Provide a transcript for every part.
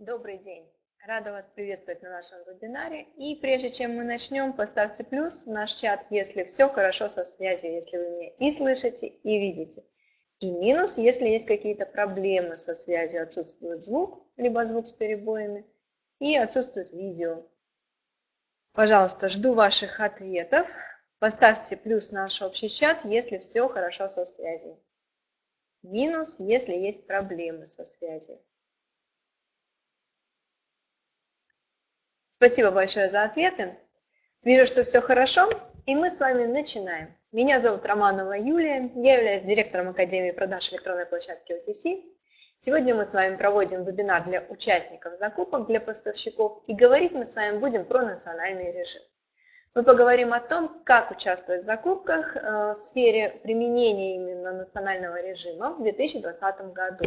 Добрый день! Рада вас приветствовать на нашем вебинаре. И прежде чем мы начнем, поставьте плюс в наш чат, если все хорошо со связью, если вы меня и слышите, и видите. И минус, если есть какие-то проблемы со связью, отсутствует звук, либо звук с перебоями, и отсутствует видео. Пожалуйста, жду ваших ответов. Поставьте плюс в наш общий чат, если все хорошо со связью. Минус, если есть проблемы со связью. Спасибо большое за ответы. Вижу, что все хорошо, и мы с вами начинаем. Меня зовут Романова Юлия, я являюсь директором Академии продаж электронной площадки OTC. Сегодня мы с вами проводим вебинар для участников закупок, для поставщиков, и говорить мы с вами будем про национальный режим. Мы поговорим о том, как участвовать в закупках э, в сфере применения именно национального режима в 2020 году.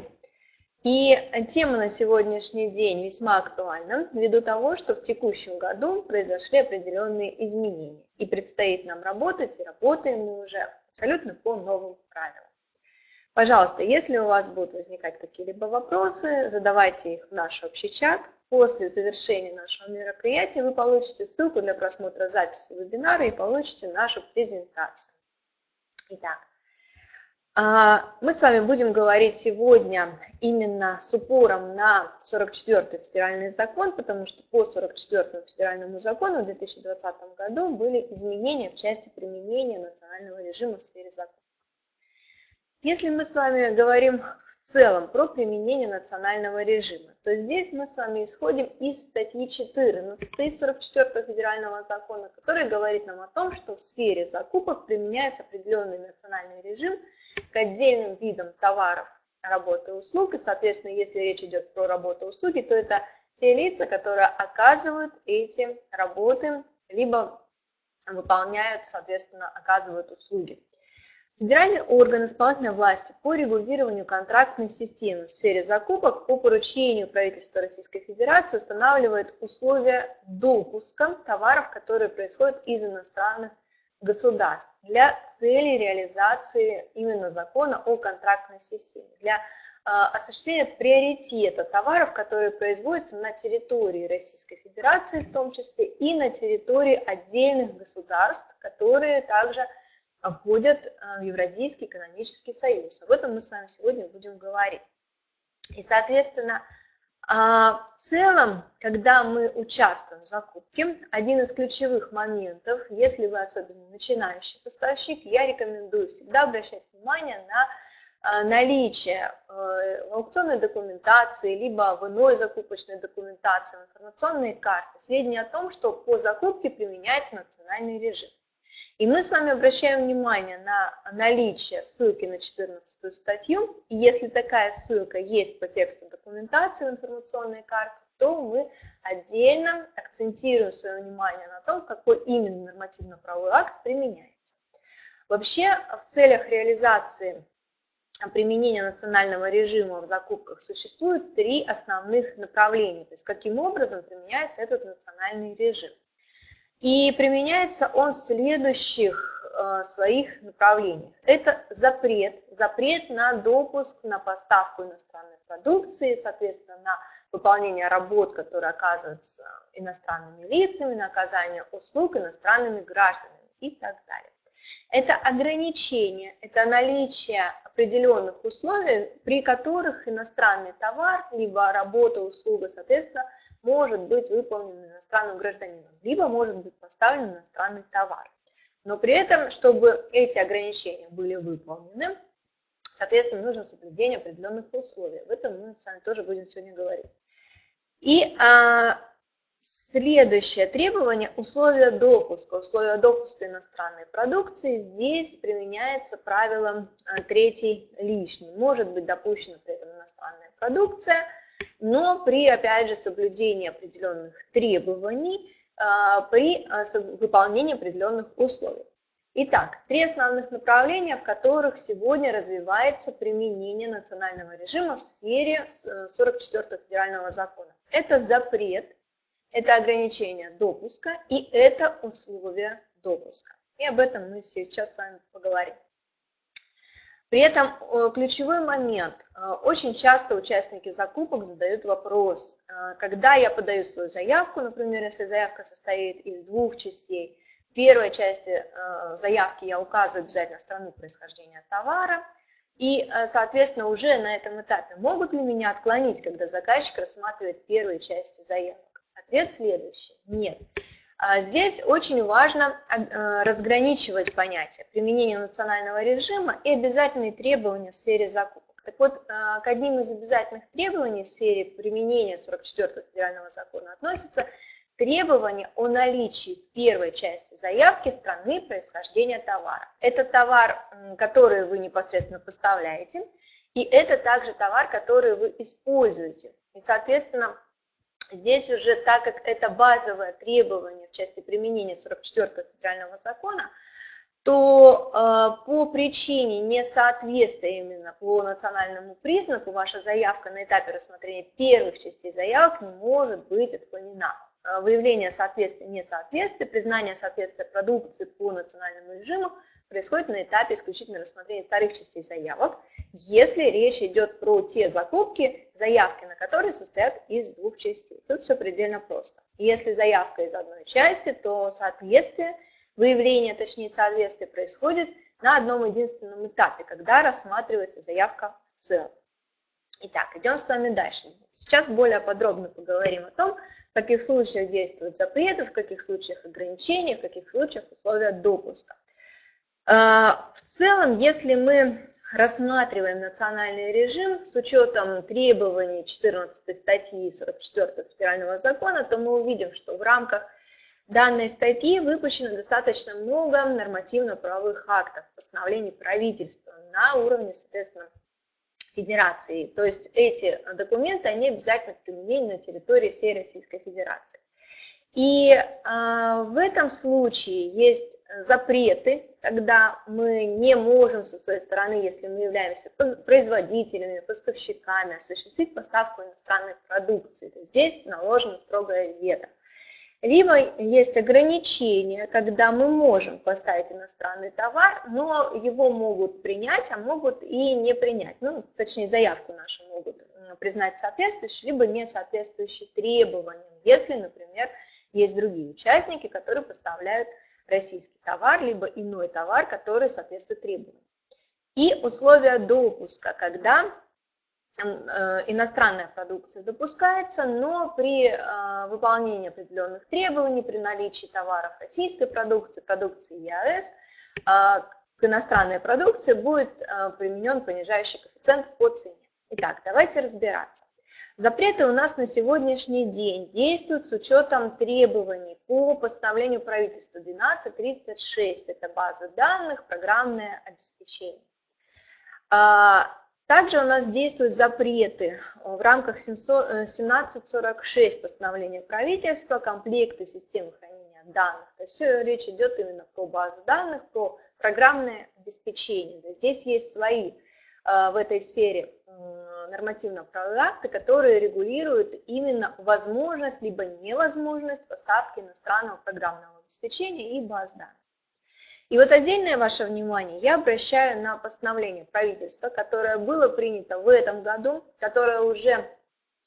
И тема на сегодняшний день весьма актуальна, ввиду того, что в текущем году произошли определенные изменения. И предстоит нам работать, и работаем мы уже абсолютно по новым правилам. Пожалуйста, если у вас будут возникать какие-либо вопросы, задавайте их в наш общий чат. После завершения нашего мероприятия вы получите ссылку для просмотра записи вебинара и получите нашу презентацию. Итак, мы с вами будем говорить сегодня именно с упором на 44-й федеральный закон, потому что по 44-му федеральному закону в 2020 году были изменения в части применения национального режима в сфере закона. Если мы с вами говорим в целом про применение национального режима, то здесь мы с вами исходим из статьи 14 44 федерального закона, который говорит нам о том, что в сфере закупок применяется определенный национальный режим – к отдельным видам товаров, работы и услуг. И, соответственно, если речь идет про работу и услуги, то это те лица, которые оказывают эти работы, либо выполняют, соответственно, оказывают услуги. Федеральный орган исполнительной власти по регулированию контрактной системы в сфере закупок по поручению правительства Российской Федерации устанавливает условия допуска товаров, которые происходят из иностранных государств для цели реализации именно закона о контрактной системе, для а, осуществления приоритета товаров, которые производятся на территории Российской Федерации, в том числе и на территории отдельных государств, которые также входят а, в Евразийский экономический союз. Об этом мы с вами сегодня будем говорить. И, соответственно, а в целом, когда мы участвуем в закупке, один из ключевых моментов, если вы особенно начинающий поставщик, я рекомендую всегда обращать внимание на а, наличие в аукционной документации, либо в иной закупочной документации, в информационной карте сведения о том, что по закупке применяется национальный режим. И мы с вами обращаем внимание на наличие ссылки на 14 статью. И если такая ссылка есть по тексту документации в информационной карте, то мы отдельно акцентируем свое внимание на том, какой именно нормативно-правовой акт применяется. Вообще, в целях реализации применения национального режима в закупках существует три основных направления, то есть каким образом применяется этот национальный режим. И применяется он в следующих э, своих направлениях. Это запрет, запрет на допуск, на поставку иностранной продукции, соответственно, на выполнение работ, которые оказываются иностранными лицами, на оказание услуг иностранными гражданами и так далее. Это ограничение, это наличие определенных условий, при которых иностранный товар, либо работа, услуга, соответственно, может быть выполнен иностранным гражданином, либо может быть поставлен иностранный товар. Но при этом, чтобы эти ограничения были выполнены, соответственно, нужно соблюдение определенных условий. Об этом мы с вами тоже будем сегодня говорить. И а, следующее требование – условия допуска. Условия допуска иностранной продукции. Здесь применяется правило а, третий лишний. Может быть допущена при этом иностранная продукция – но при, опять же, соблюдении определенных требований, а, при а, выполнении определенных условий. Итак, три основных направления, в которых сегодня развивается применение национального режима в сфере 44 федерального закона. Это запрет, это ограничение допуска и это условия допуска. И об этом мы сейчас с вами поговорим. При этом э, ключевой момент. Э, очень часто участники закупок задают вопрос, э, когда я подаю свою заявку, например, если заявка состоит из двух частей, в первой части заявки я указываю обязательно страну происхождения товара, и, соответственно, уже на этом этапе могут ли меня отклонить, когда заказчик рассматривает первые части заявок? Ответ следующий – нет. А здесь очень важно э, разграничивать понятия применения национального режима и обязательные требования в сфере закупок. Так вот, э, к одним из обязательных требований в сфере применения 44 федерального закона относятся требования о наличии первой части заявки страны происхождения товара. Это товар, который вы непосредственно поставляете, и это также товар, который вы используете. И, соответственно, Здесь уже, так как это базовое требование в части применения 44 федерального закона, то э, по причине несоответствия именно по национальному признаку ваша заявка на этапе рассмотрения первых частей заявок не может быть отклонена. Э, выявление соответствия несоответствия, признание соответствия продукции по национальному режиму происходит на этапе исключительно рассмотрения вторых частей заявок, если речь идет про те закупки, заявки на которые состоят из двух частей. Тут все предельно просто. Если заявка из одной части, то соответствие, выявление, точнее соответствие происходит на одном единственном этапе, когда рассматривается заявка в целом. Итак, идем с вами дальше. Сейчас более подробно поговорим о том, в каких случаях действуют запреты, в каких случаях ограничения, в каких случаях условия допуска. А, в целом, если мы рассматриваем национальный режим с учетом требований 14 статьи 44 федерального закона, то мы увидим, что в рамках данной статьи выпущено достаточно много нормативно-правовых актов, постановлений правительства на уровне, соответственно, федерации. То есть эти документы, они обязательно применены на территории всей Российской Федерации. И э, в этом случае есть запреты, когда мы не можем со своей стороны, если мы являемся производителями, поставщиками, осуществить поставку иностранной продукции. То есть здесь наложено строгое вето. Либо есть ограничения, когда мы можем поставить иностранный товар, но его могут принять, а могут и не принять. Ну, точнее, заявку нашу могут признать соответствующей, либо не соответствующей требованиям, если, например, есть другие участники, которые поставляют российский товар, либо иной товар, который соответствует требованиям. И условия допуска, когда э, иностранная продукция допускается, но при э, выполнении определенных требований, при наличии товаров российской продукции, продукции ЕАЭС, э, к иностранной продукции будет применен понижающий коэффициент по цене. Итак, давайте разбираться. Запреты у нас на сегодняшний день действуют с учетом требований по постановлению правительства 1236. Это база данных, программное обеспечение. А, также у нас действуют запреты в рамках 1746 постановления правительства, комплекты системы хранения данных. То есть все речь идет именно про базы данных, про программное обеспечение. Здесь есть свои а, в этой сфере нормативно-правовые акты, которые регулируют именно возможность либо невозможность поставки иностранного программного обеспечения и баз данных. И вот отдельное ваше внимание я обращаю на постановление правительства, которое было принято в этом году, которое уже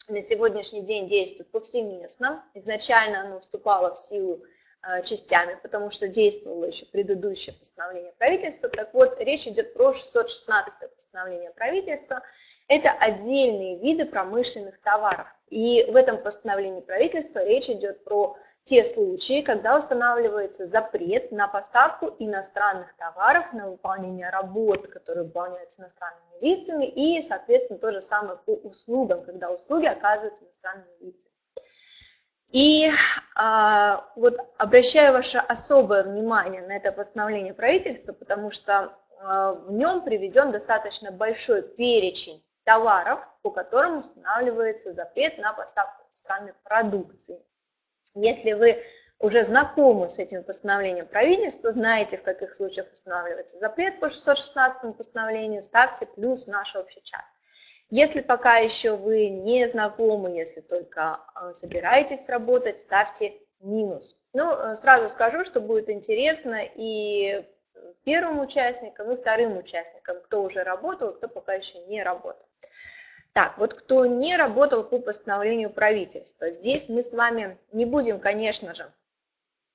на сегодняшний день действует повсеместно. Изначально оно вступало в силу э, частями, потому что действовало еще предыдущее постановление правительства. Так вот, речь идет про 616 постановление правительства, это отдельные виды промышленных товаров. И в этом постановлении правительства речь идет про те случаи, когда устанавливается запрет на поставку иностранных товаров, на выполнение работ, которые выполняются иностранными лицами, и, соответственно, то же самое по услугам, когда услуги оказываются иностранными лицами. И а, вот обращаю ваше особое внимание на это постановление правительства, потому что а, в нем приведен достаточно большой перечень товаров, по которым устанавливается запрет на поставку иностранной продукции. Если вы уже знакомы с этим постановлением правительства, знаете, в каких случаях устанавливается запрет по 616 постановлению, ставьте плюс наш общий чат. Если пока еще вы не знакомы, если только э, собираетесь работать, ставьте минус. Ну, э, сразу скажу, что будет интересно и первым участникам и вторым участникам, кто уже работал, кто пока еще не работал. Так, вот кто не работал по постановлению правительства, здесь мы с вами не будем, конечно же,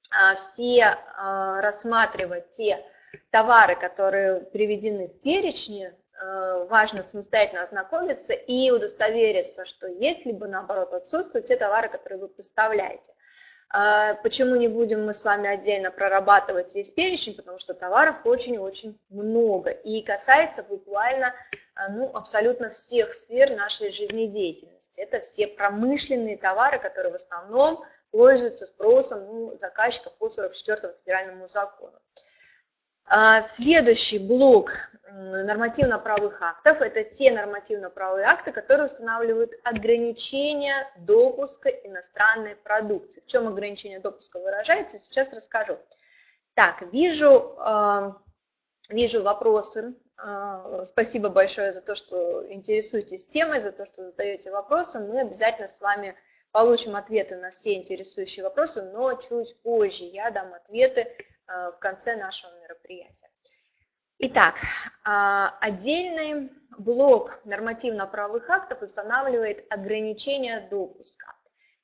а, все а, рассматривать те товары, которые приведены в перечне, а, важно самостоятельно ознакомиться и удостовериться, что есть, либо наоборот отсутствуют те товары, которые вы поставляете. Почему не будем мы с вами отдельно прорабатывать весь перечень, потому что товаров очень-очень много и касается буквально ну, абсолютно всех сфер нашей жизнедеятельности. Это все промышленные товары, которые в основном пользуются спросом ну, заказчиков по 44 федеральному закону. А, следующий блок нормативно-правовых актов – это те нормативно-правовые акты, которые устанавливают ограничения допуска иностранной продукции. В чем ограничение допуска выражается, сейчас расскажу. Так, вижу, а, вижу вопросы. А, спасибо большое за то, что интересуетесь темой, за то, что задаете вопросы. Мы обязательно с вами получим ответы на все интересующие вопросы, но чуть позже я дам ответы в конце нашего мероприятия. Итак, а, отдельный блок нормативно-правовых актов устанавливает ограничения допуска.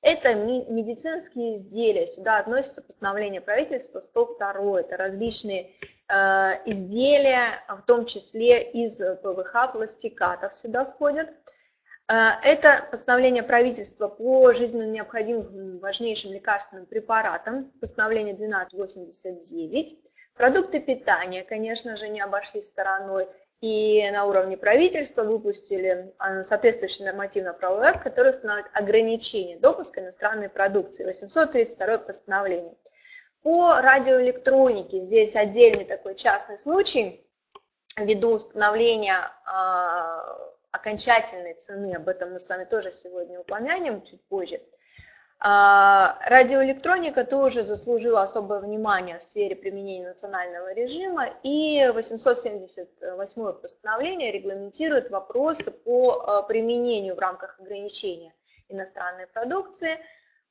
Это медицинские изделия, сюда относится постановление правительства 102, это различные э, изделия, в том числе из ПВХ, пластикатов сюда входят. Э, это постановление правительства по жизненно необходимым важнейшим лекарственным препаратам, постановление 1289. Продукты питания, конечно же, не обошли стороной. И на уровне правительства выпустили э, соответствующий нормативно-правовой акт, который устанавливает ограничение допуска иностранной продукции, 832 постановление. По радиоэлектронике здесь отдельный такой частный случай, ввиду установления э, окончательной цены, об этом мы с вами тоже сегодня упомянем чуть позже. А, радиоэлектроника тоже заслужила особое внимание в сфере применения национального режима, и 878 постановление регламентирует вопросы по а, применению в рамках ограничения иностранной продукции,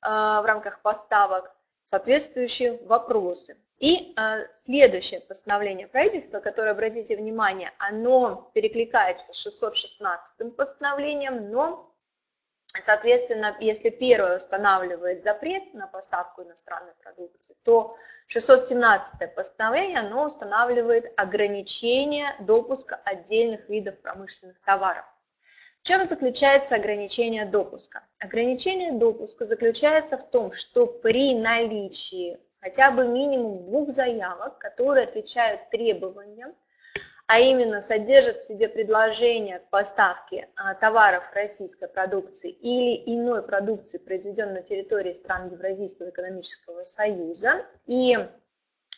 а, в рамках поставок соответствующие вопросы. И э, следующее постановление правительства, которое, обратите внимание, оно перекликается с 616 постановлением, но, соответственно, если первое устанавливает запрет на поставку иностранной продукции, то 617 постановление, оно устанавливает ограничение допуска отдельных видов промышленных товаров. В чем заключается ограничение допуска? Ограничение допуска заключается в том, что при наличии хотя бы минимум двух заявок, которые отвечают требованиям, а именно содержат в себе предложение к поставке а, товаров российской продукции или иной продукции, произведенной на территории стран Евразийского экономического союза. И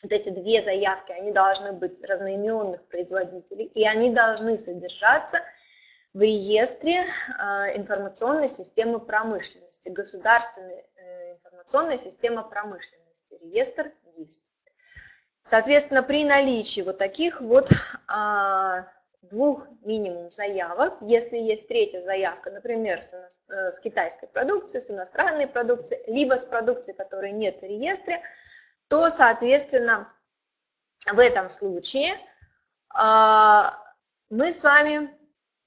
вот эти две заявки, они должны быть разноименных производителей, и они должны содержаться в реестре а, информационной системы промышленности, государственной э, информационной системы промышленности реестр ГИСП. Соответственно, при наличии вот таких вот а, двух минимум заявок, если есть третья заявка, например, с, э, с китайской продукцией, с иностранной продукцией, либо с продукцией, которой нет в реестре, то, соответственно, в этом случае а, мы с вами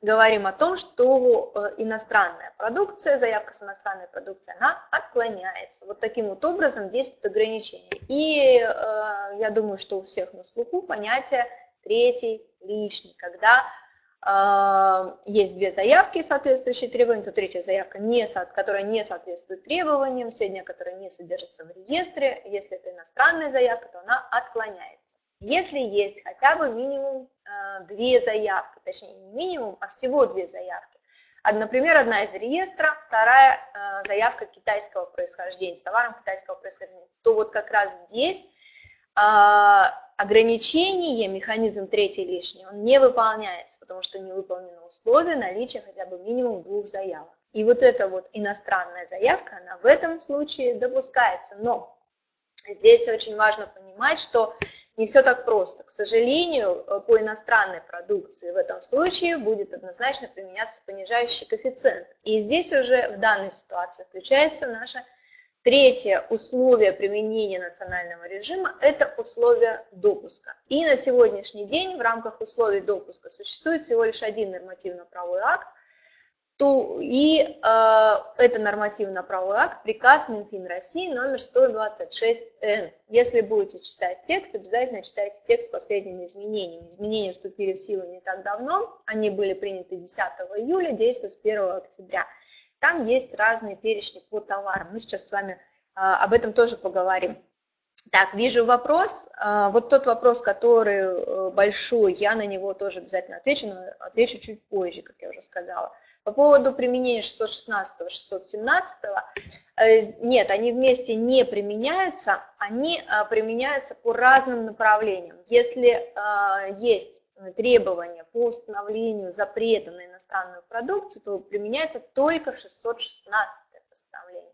говорим о том, что э, иностранная продукция, заявка с иностранной продукцией, она отклоняется. Вот таким вот образом действует ограничение. И э, я думаю, что у всех на слуху понятие третий лишний, когда э, есть две заявки, соответствующие требованиям, то третья заявка, не, которая не соответствует требованиям, сведения, которые не содержатся в реестре, если это иностранная заявка, то она отклоняется. Если есть хотя бы минимум э, две заявки, точнее не минимум, а всего две заявки. Например, одна из реестра, вторая э, заявка китайского происхождения, с товаром китайского происхождения, то вот как раз здесь э, ограничение, механизм третий лишний, он не выполняется, потому что не выполнено условие наличия хотя бы минимум двух заявок. И вот эта вот иностранная заявка, она в этом случае допускается. Но здесь очень важно понимать, что не все так просто. К сожалению, э, по иностранной продукции в этом случае будет однозначно применяться понижающий коэффициент. И здесь уже в данной ситуации включается наша Третье условие применения национального режима – это условия допуска. И на сегодняшний день в рамках условий допуска существует всего лишь один нормативно-правовой акт, то, и э, это нормативно-правовой акт, приказ Минфин России номер 126Н. Если будете читать текст, обязательно читайте текст с последними изменениями. Изменения вступили в силу не так давно, они были приняты 10 июля, действуют с 1 октября. Там есть разные перечни по товарам. Мы сейчас с вами а, об этом тоже поговорим. Так, вижу вопрос. А, вот тот вопрос, который э, большой, я на него тоже обязательно отвечу, но отвечу чуть позже, как я уже сказала. По поводу применения 616 617 э, нет, они вместе не применяются, они а, применяются по разным направлениям. Если есть требования по установлению запрета на иностранную продукцию, то применяется только 616 постановление.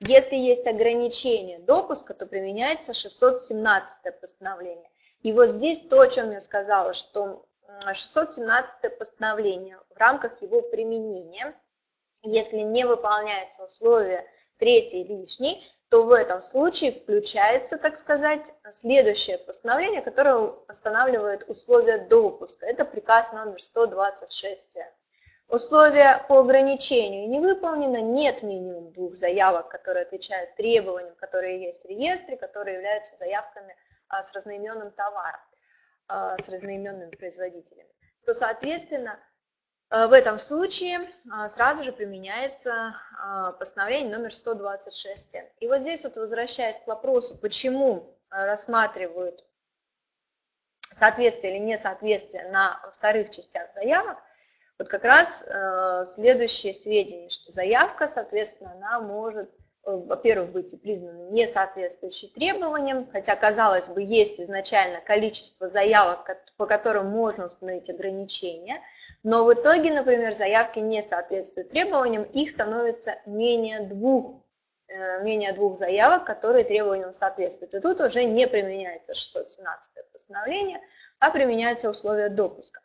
Если есть ограничение допуска, то применяется 617 постановление. И вот здесь то, о чем я сказала, что 617 постановление в рамках его применения, если не выполняется условие третий лишний, то в этом случае включается, так сказать, следующее постановление, которое устанавливает условия допуска. Это приказ номер 126. Условия по ограничению не выполнено, нет минимум двух заявок, которые отвечают требованиям, которые есть в реестре, которые являются заявками а, с разноименным товаром, с разноименными производителями. То, соответственно, а, в этом случае сразу же применяется постановление номер 126. И вот здесь вот возвращаясь к вопросу, почему рассматривают соответствие или несоответствие на вторых частях заявок, вот как раз следующее сведение, что заявка, соответственно, она может, во-первых, быть признана несоответствующей требованиям, хотя, казалось бы, есть изначально количество заявок, по которым можно установить ограничения, но в итоге, например, заявки не соответствуют требованиям, их становится менее двух, э, менее двух заявок, которые требованиям соответствуют. И тут уже не применяется 617 постановление, а применяются условия допуска.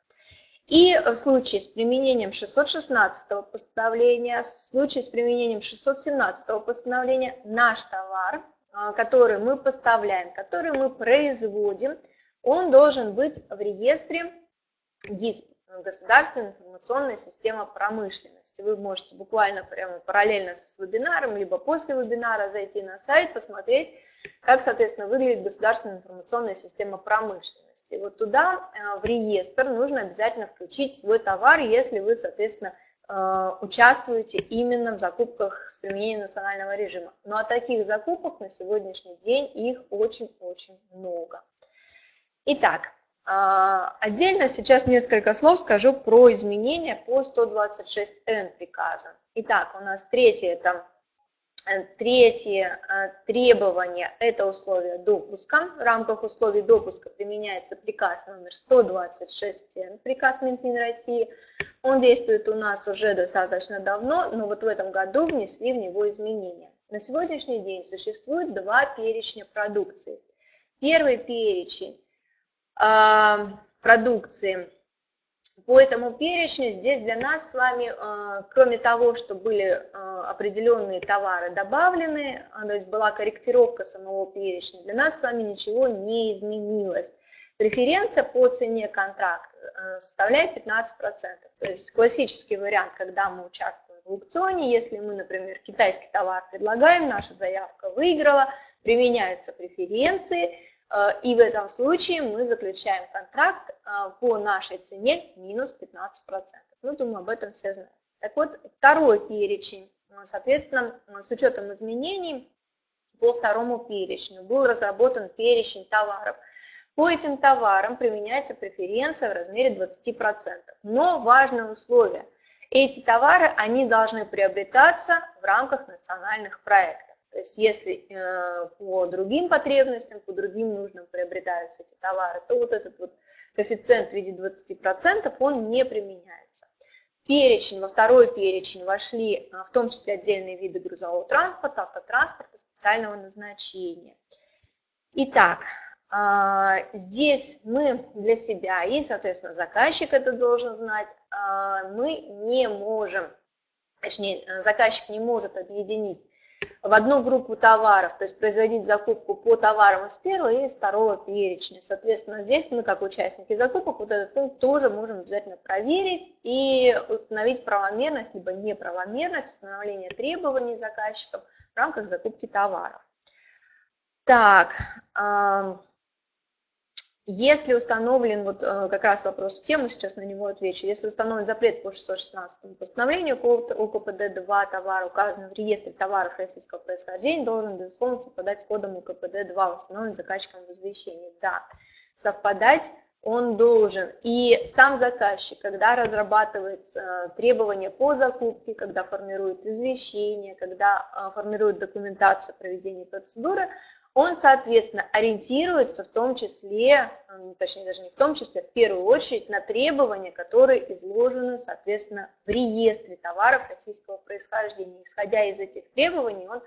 И в случае с применением 616 постановления, в случае с применением 617 постановления наш товар, а, который мы поставляем, который мы производим, он должен быть в реестре ГИСП, Государственная информационная система промышленности. Вы можете буквально прямо параллельно с вебинаром, либо после вебинара зайти на сайт, посмотреть, как, соответственно, выглядит государственная информационная система промышленности. Вот туда, э, в реестр, нужно обязательно включить свой товар, если вы, соответственно, э, участвуете именно в закупках с применением национального режима. Но о таких закупок на сегодняшний день их очень-очень много. Итак, э, отдельно сейчас несколько слов скажу про изменения по 126Н приказа. Итак, у нас третье – это третье э, требование – это условия допуска. В рамках условий допуска применяется приказ номер 126, приказ Минфин России. Он действует у нас уже достаточно давно, но вот в этом году внесли в него изменения. На сегодняшний день существует два перечня продукции. Первый перечень э, продукции по этому перечню здесь для нас с вами, э, кроме того, что были э, определенные товары добавлены, а, то есть была корректировка самого перечня, для нас с вами ничего не изменилось. Преференция по цене контракта э, составляет 15%. То есть классический вариант, когда мы участвуем в аукционе, если мы, например, китайский товар предлагаем, наша заявка выиграла, применяются преференции, и в этом случае мы заключаем контракт э, по нашей цене минус 15%. Ну, думаю, об этом все знают. Так вот, второй перечень, э, соответственно, с учетом изменений по второму перечню был разработан перечень товаров. По этим товарам применяется преференция в размере 20%. Но важное условие. Эти товары, они должны приобретаться в рамках национальных проектов. То есть если э, по другим потребностям, по другим нужным приобретаются эти товары, то вот этот вот коэффициент в виде 20% он не применяется. Перечень, во второй перечень вошли э, в том числе отдельные виды грузового транспорта, автотранспорта специального назначения. Итак, э, здесь мы для себя и, соответственно, заказчик это должен знать, мы не можем, точнее, заказчик не может объединить в одну группу товаров, то есть производить закупку по товарам из первого или из второго перечня. Соответственно, здесь мы, как участники закупок, вот этот пункт тоже можем обязательно проверить и установить правомерность, либо неправомерность установления требований заказчикам в рамках закупки товаров. Так, если установлен, вот э, как раз вопрос в тему, сейчас на него отвечу, если установлен запрет по 616 постановлению УКПД-2, товар указан в реестре товаров российского происхождения, должен, безусловно, совпадать с кодом УКПД-2, установленным заказчиком в. Да, совпадать он должен. И сам заказчик, когда разрабатывает э, требования по закупке, когда формирует извещение, когда э, формирует документацию проведения процедуры, он, соответственно, ориентируется в том числе, точнее даже не в том числе, в первую очередь на требования, которые изложены, соответственно, в реестре товаров российского происхождения. Исходя из этих требований, он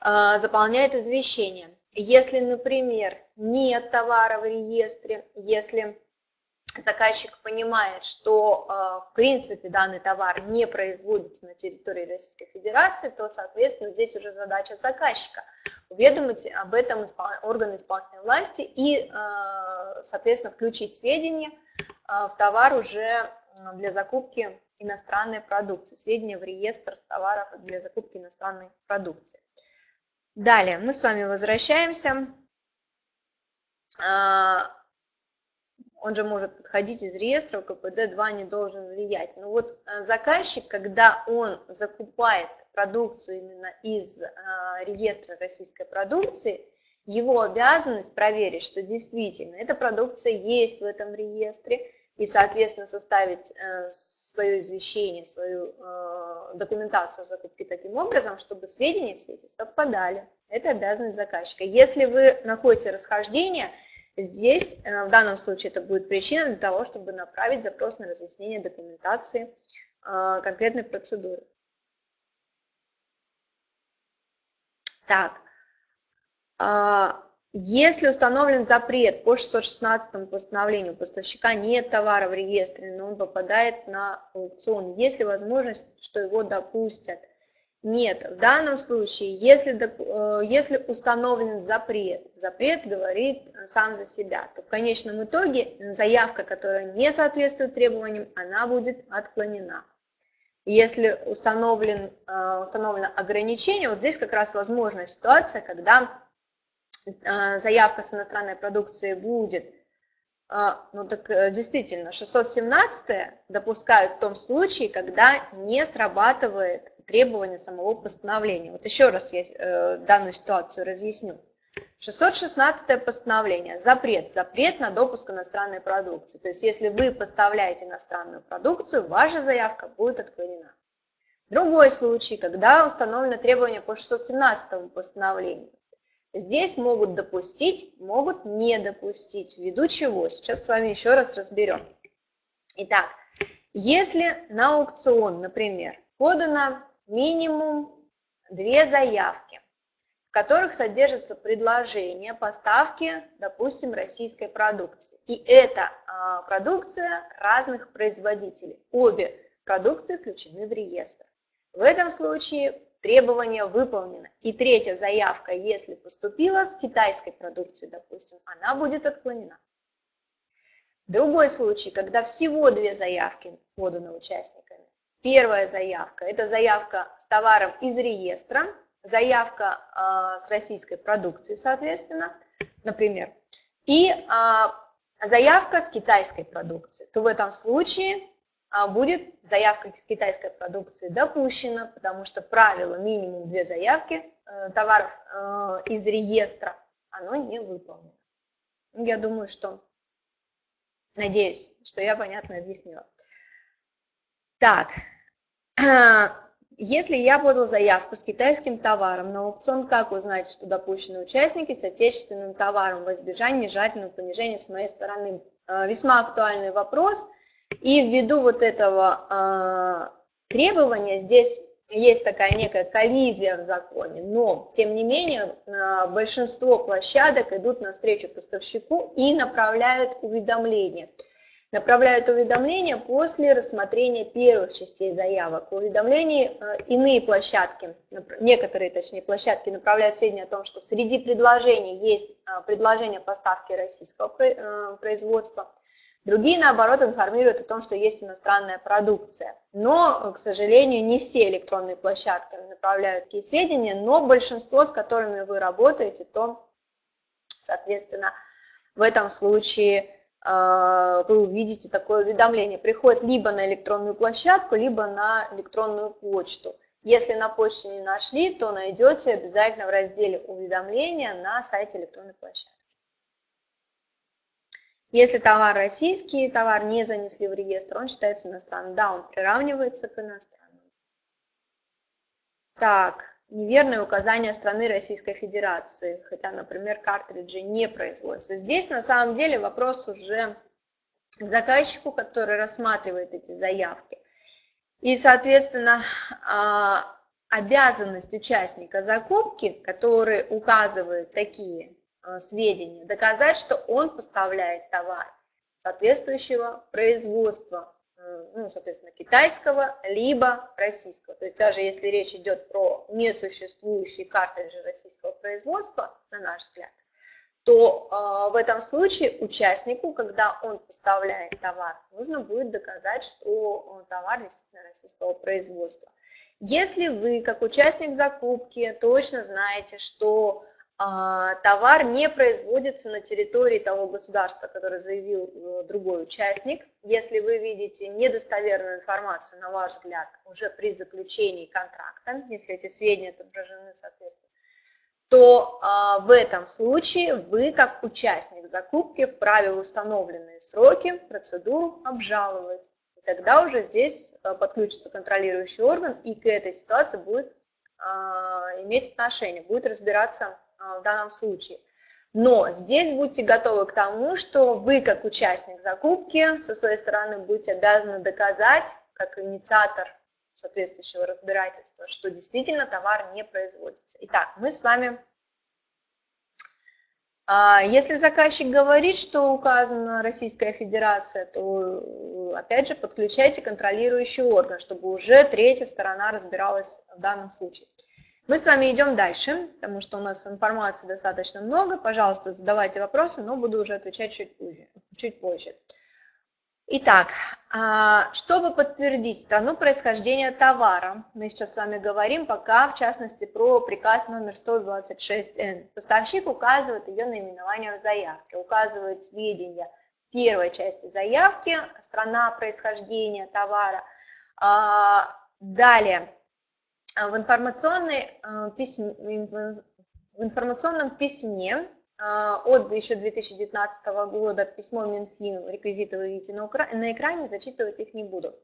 э, заполняет извещение. Если, например, нет товара в реестре, если заказчик понимает, что в принципе данный товар не производится на территории Российской Федерации, то, соответственно, здесь уже задача заказчика уведомить об этом органы исполнительной власти и, соответственно, включить сведения в товар уже для закупки иностранной продукции, сведения в реестр товаров для закупки иностранной продукции. Далее мы с вами возвращаемся он же может подходить из реестра, КПД-2 не должен влиять. Но вот э, заказчик, когда он закупает продукцию именно из а, реестра российской продукции, его обязанность проверить, что действительно эта продукция есть в этом реестре, и, соответственно, составить э, свое извещение, свою э, документацию закупки таким образом, чтобы сведения все эти совпадали. Это обязанность заказчика. Если вы находите расхождение – Здесь э, в данном случае это будет причина для того, чтобы направить запрос на разъяснение документации э, конкретной процедуры. Так, а, если установлен запрет по 616 постановлению, поставщика нет товара в реестре, но он попадает на аукцион, есть ли возможность, что его допустят – нет, в данном случае, если, э, если установлен запрет, запрет говорит сам за себя, то в конечном итоге заявка, которая не соответствует требованиям, она будет отклонена. Если установлен, э, установлено ограничение, вот здесь как раз возможная ситуация, когда э, заявка с иностранной продукцией будет, ну так действительно, 617 допускают в том случае, когда не срабатывает требования самого постановления. Вот еще раз я э, данную ситуацию разъясню. 616 постановление. Запрет. Запрет на допуск иностранной продукции. То есть, если вы поставляете иностранную продукцию, ваша заявка будет отклонена. Другой случай, когда установлено требование по 617 постановлению. Здесь могут допустить, могут не допустить. Ввиду чего? Сейчас с вами еще раз разберем. Итак, если на аукцион, например, подано минимум две заявки, в которых содержится предложение поставки, допустим, российской продукции. И это а, продукция разных производителей. Обе продукции включены в реестр. В этом случае требование выполнено. И третья заявка, если поступила с китайской продукции, допустим, она будет отклонена. Другой случай, когда всего две заявки поданы участниками, Первая заявка – это заявка с товаром из реестра, заявка э, с российской продукцией, соответственно, например, и э, заявка с китайской продукцией. То в этом случае э, будет заявка с китайской продукции допущена, потому что правило минимум две заявки э, товаров э, из реестра, оно не выполнено. Я думаю, что, надеюсь, что я понятно объяснила. Так, Если я подал заявку с китайским товаром на аукцион, как узнать, что допущены участники с отечественным товаром во избежание нежелательного понижения с моей стороны? Э, весьма актуальный вопрос. И ввиду вот этого э, требования здесь есть такая некая коллизия в законе, но, тем не менее, э, большинство площадок идут навстречу поставщику и направляют уведомления. Направляют уведомления после рассмотрения первых частей заявок. В уведомлении э, иные площадки, некоторые точнее площадки направляют сведения о том, что среди предложений есть э, предложение поставки российского э, производства, Другие, наоборот, информируют о том, что есть иностранная продукция. Но, к сожалению, не все электронные площадки направляют такие сведения, но большинство, с которыми вы работаете, то, соответственно, в этом случае вы увидите такое уведомление. Приходит либо на электронную площадку, либо на электронную почту. Если на почте не нашли, то найдете обязательно в разделе уведомления на сайте электронной площадки. Если товар российский, товар не занесли в реестр, он считается иностранным. Да, он приравнивается к иностранному. Так, неверное указание страны Российской Федерации, хотя, например, картриджи не производятся. Здесь на самом деле вопрос уже к заказчику, который рассматривает эти заявки. И, соответственно, а, обязанность участника закупки, который указывает такие Э, сведения, доказать, что он поставляет товар соответствующего производства, ну, соответственно, китайского, либо российского. То есть даже если речь идет про несуществующие картриджи российского производства, на наш взгляд, то э, в этом случае участнику, когда он поставляет товар, нужно будет доказать, что товар действительно российского производства. Если вы, как участник закупки, точно знаете, что товар не производится на территории того государства, которое заявил э, другой участник. Если вы видите недостоверную информацию, на ваш взгляд, уже при заключении контракта, если эти сведения отображены соответственно, то а, в этом случае вы, как участник закупки, вправе в установленные сроки процедуру обжаловать. И тогда уже здесь а, подключится контролирующий орган и к этой ситуации будет а, иметь отношение, будет разбираться а, в данном случае. Но здесь будьте готовы к тому, что вы, как участник закупки, со своей стороны будете обязаны доказать, как инициатор соответствующего разбирательства, что действительно товар не производится. Итак, мы с вами, а, если заказчик говорит, что указана Российская Федерация, то опять же подключайте контролирующий орган, чтобы уже третья сторона разбиралась в данном случае. Мы с вами идем дальше, потому что у нас информации достаточно много. Пожалуйста, задавайте вопросы, но буду уже отвечать чуть позже. Чуть позже. Итак, а, чтобы подтвердить страну происхождения товара, мы сейчас с вами говорим пока, в частности, про приказ номер 126Н. Поставщик указывает ее наименование в заявке, указывает сведения первой части заявки, страна происхождения товара. А, далее, в, информационной, а, письме, в информационном письме а, от еще 2019 года письмо Минфину, реквизиты вы видите на, экране, зачитывать их не буду.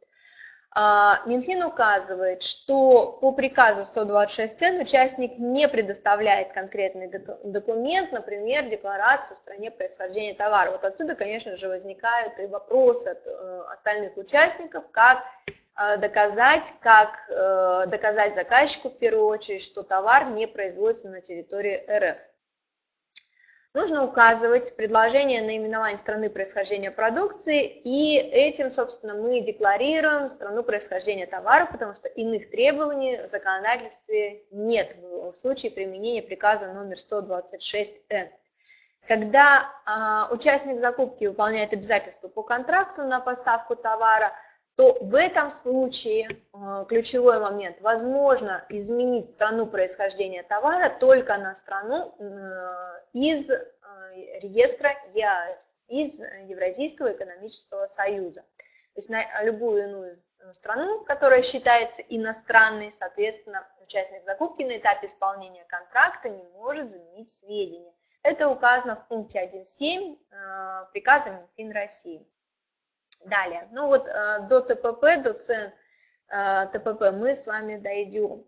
Минфин указывает, что по приказу 126Н участник не предоставляет конкретный документ, например, декларацию в стране происхождения товара. Вот отсюда, конечно же, возникают и вопросы от э, остальных участников, как доказать, как э, доказать заказчику в первую очередь, что товар не производится на территории РФ. Нужно указывать предложение наименования страны происхождения продукции, и этим, собственно, мы декларируем страну происхождения товара, потому что иных требований в законодательстве нет в случае применения приказа номер 126Н. Когда а, участник закупки выполняет обязательства по контракту на поставку товара – то в этом случае э, ключевой момент, возможно изменить страну происхождения товара только на страну э, из э, реестра ЕАС, из Евразийского экономического союза. То есть на любую иную страну, которая считается иностранной, соответственно, участник закупки на этапе исполнения контракта не может заменить сведения. Это указано в пункте 1.7 приказа Минфин России. Далее, ну вот э, до ТПП, до цен э, ТПП мы с вами дойдем.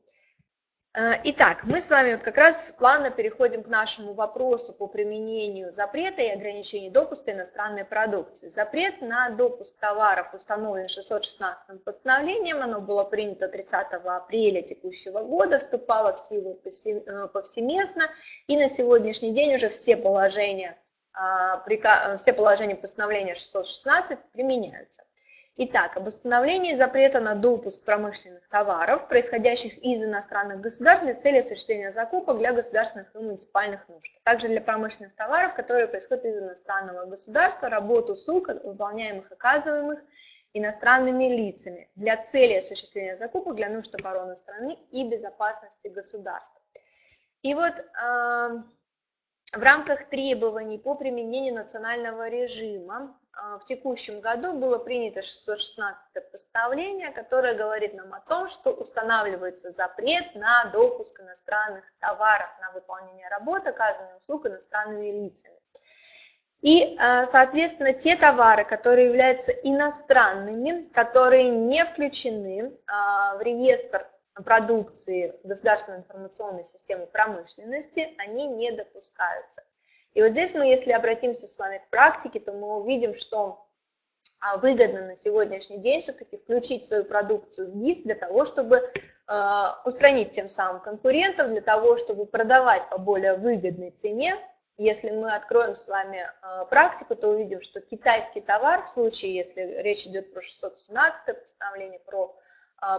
Э, итак, мы с вами вот как раз плавно переходим к нашему вопросу по применению запрета и ограничений допуска иностранной продукции. Запрет на допуск товаров установлен 616 постановлением, оно было принято 30 апреля текущего года, вступало в силу повсеместно, и на сегодняшний день уже все положения все положения постановления 616 применяются. Итак, об установлении запрета на допуск промышленных товаров, происходящих из иностранных государств для цели осуществления закупок для государственных и муниципальных нужд. Также для промышленных товаров, которые происходят из иностранного государства, работу услуг, выполняемых оказываемых иностранными лицами для цели осуществления закупок для нужд обороны страны и безопасности государства. И вот э, в рамках требований по применению национального режима а, в текущем году было принято 616 постановление, которое говорит нам о том, что устанавливается запрет на допуск иностранных товаров на выполнение работ, оказанных услуг иностранными лицами. И, а, соответственно, те товары, которые являются иностранными, которые не включены а, в реестр продукции государственной информационной системы промышленности, они не допускаются. И вот здесь мы, если обратимся с вами к практике, то мы увидим, что а, выгодно на сегодняшний день все-таки включить свою продукцию в ГИС для того, чтобы э, устранить тем самым конкурентов, для того, чтобы продавать по более выгодной цене. Если мы откроем с вами э, практику, то увидим, что китайский товар, в случае, если речь идет про 617 постановление, про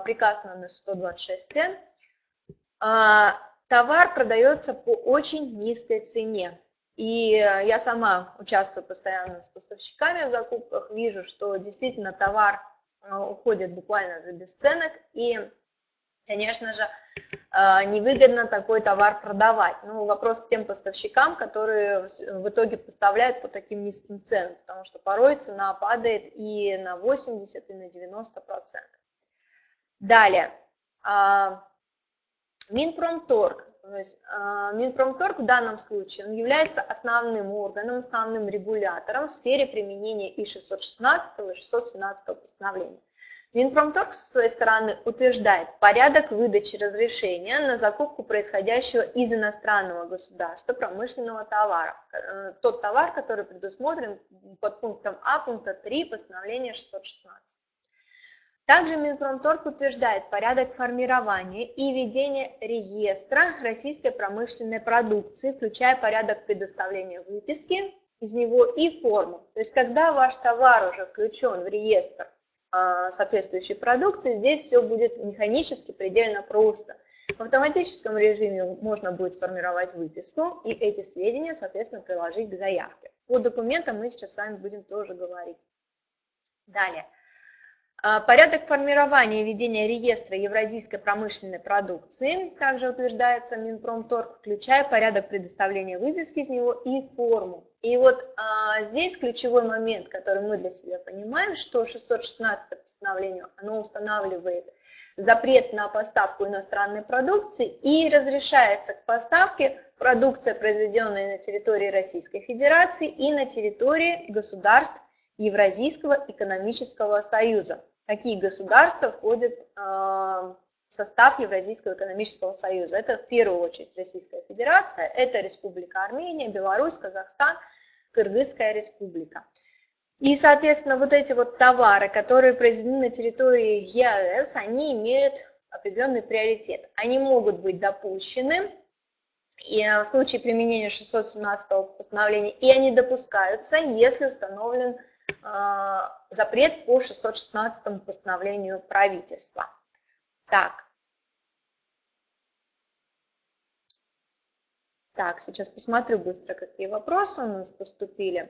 приказ номер 126 цен, товар продается по очень низкой цене. И э, я сама участвую постоянно с поставщиками в закупках, вижу, что действительно товар э, уходит буквально за бесценок, и, конечно же, э, невыгодно такой товар продавать. Ну, вопрос к тем поставщикам, которые в итоге поставляют по таким низким ценам, потому что порой цена падает и на 80, и на 90 процентов. Далее, а, Минпромторг то есть а, Минпромторг в данном случае он является основным органом, основным регулятором в сфере применения и 616 и 617 постановления. Минпромторг с своей стороны утверждает порядок выдачи разрешения на закупку происходящего из иностранного государства промышленного товара. Э, тот товар, который предусмотрен под пунктом А пункта 3 постановления 616. Также Минпромторг утверждает порядок формирования и ведения реестра российской промышленной продукции, включая порядок предоставления выписки из него и форму. То есть, когда ваш товар уже включен в реестр а, соответствующей продукции, здесь все будет механически предельно просто. В автоматическом режиме можно будет сформировать выписку и эти сведения, соответственно, приложить к заявке. По документам мы сейчас с вами будем тоже говорить. Далее. А, порядок формирования и ведения реестра евразийской промышленной продукции также утверждается Минпромторг, включая порядок предоставления выписки из него и форму. И вот а, здесь ключевой момент, который мы для себя понимаем, что 616 постановление, оно устанавливает запрет на поставку иностранной продукции и разрешается к поставке продукция, произведенная на территории Российской Федерации и на территории государств Евразийского экономического союза какие государства входят а, в состав Евразийского экономического союза. Это в первую очередь Российская Федерация, это Республика Армения, Беларусь, Казахстан, Кыргызская Республика. И, соответственно, вот эти вот товары, которые произведены на территории ЕАЭС, они имеют определенный приоритет. Они могут быть допущены и в случае применения 617 постановления, и они допускаются, если установлен запрет по 616 постановлению правительства. Так. Так, сейчас посмотрю быстро, какие вопросы у нас поступили.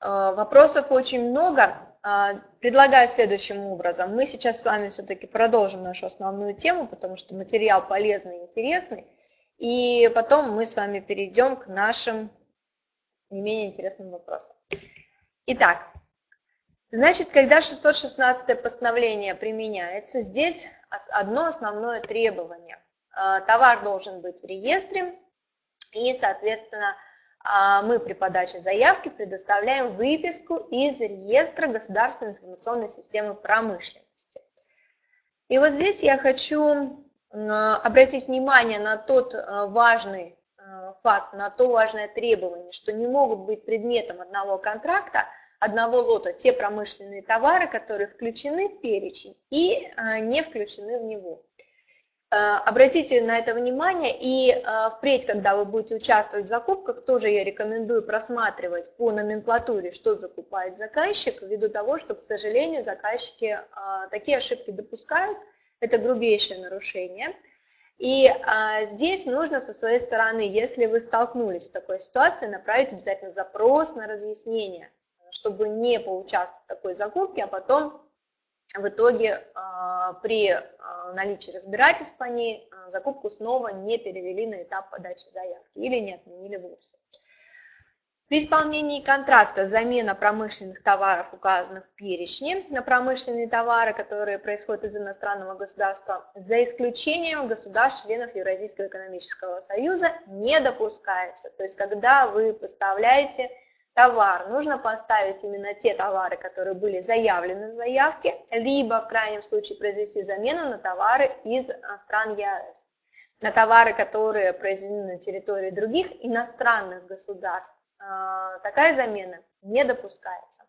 А, вопросов очень много. А, предлагаю следующим образом. Мы сейчас с вами все-таки продолжим нашу основную тему, потому что материал полезный и интересный. И потом мы с вами перейдем к нашим не менее интересным вопросам. Итак, значит, когда 616 постановление применяется, здесь одно основное требование. А, товар должен быть в реестре, и, соответственно, а, мы при подаче заявки предоставляем выписку из реестра государственной информационной системы промышленности. И вот здесь я хочу обратить внимание на тот э, важный э, факт, на то важное требование, что не могут быть предметом одного контракта, одного лота те промышленные товары, которые включены в перечень и э, не включены в него. Обратите на это внимание и впредь, когда вы будете участвовать в закупках, тоже я рекомендую просматривать по номенклатуре, что закупает заказчик, ввиду того, что, к сожалению, заказчики такие ошибки допускают, это грубейшее нарушение – и а, здесь нужно со своей стороны, если вы столкнулись с такой ситуацией, направить обязательно запрос на разъяснение, чтобы не поучаствовать в такой закупке, а потом в итоге а, при а, наличии разбирательств по ней а, закупку снова не перевели на этап подачи заявки или не отменили вовсе. При исполнении контракта замена промышленных товаров, указанных в перечне, на промышленные товары, которые происходят из иностранного государства, за исключением государств-членов Евразийского экономического союза, не допускается. То есть, когда вы поставляете товар, нужно поставить именно те товары, которые были заявлены в заявке, либо в крайнем случае произвести замену на товары из стран ЕАЭС. На товары, которые произведены на территории других иностранных государств, такая замена не допускается.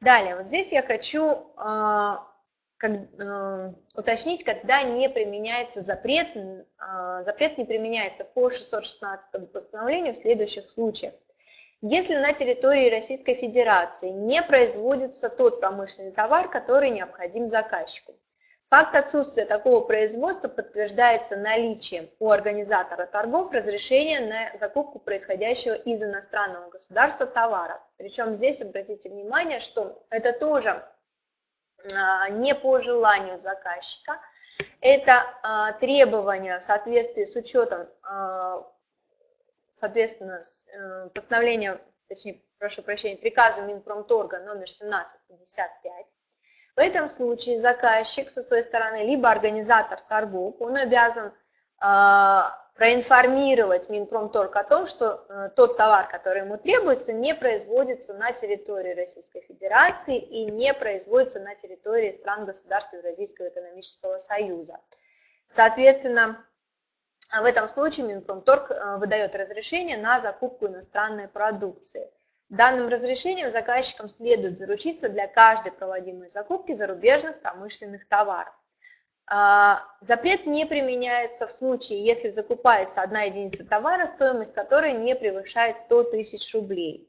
Далее, вот здесь я хочу а, как, э, уточнить, когда не применяется запрет. Запрет не применяется по 616 постановлению в следующих случаях. Если на территории Российской Федерации не производится тот промышленный товар, который необходим заказчику. Факт отсутствия такого производства подтверждается наличием у организатора торгов разрешения на закупку происходящего из иностранного государства товара. Причем здесь обратите внимание, что это тоже а, не по желанию заказчика, это а, требование в соответствии с учетом, а, соответственно, э, постановления, точнее, прошу прощения, приказа Минпромторга номер 1755, в этом случае заказчик со своей стороны, либо организатор торгов, он обязан э, проинформировать Минпромторг о том, что э, тот товар, который ему требуется, не производится на территории Российской Федерации и не производится на территории стран государств Евразийского экономического союза. Соответственно, в этом случае Минпромторг э, выдает разрешение на закупку иностранной продукции. Данным разрешением заказчикам следует заручиться для каждой проводимой закупки зарубежных промышленных товаров. А, запрет не применяется в случае, если закупается одна единица товара, стоимость которой не превышает 100 тысяч рублей.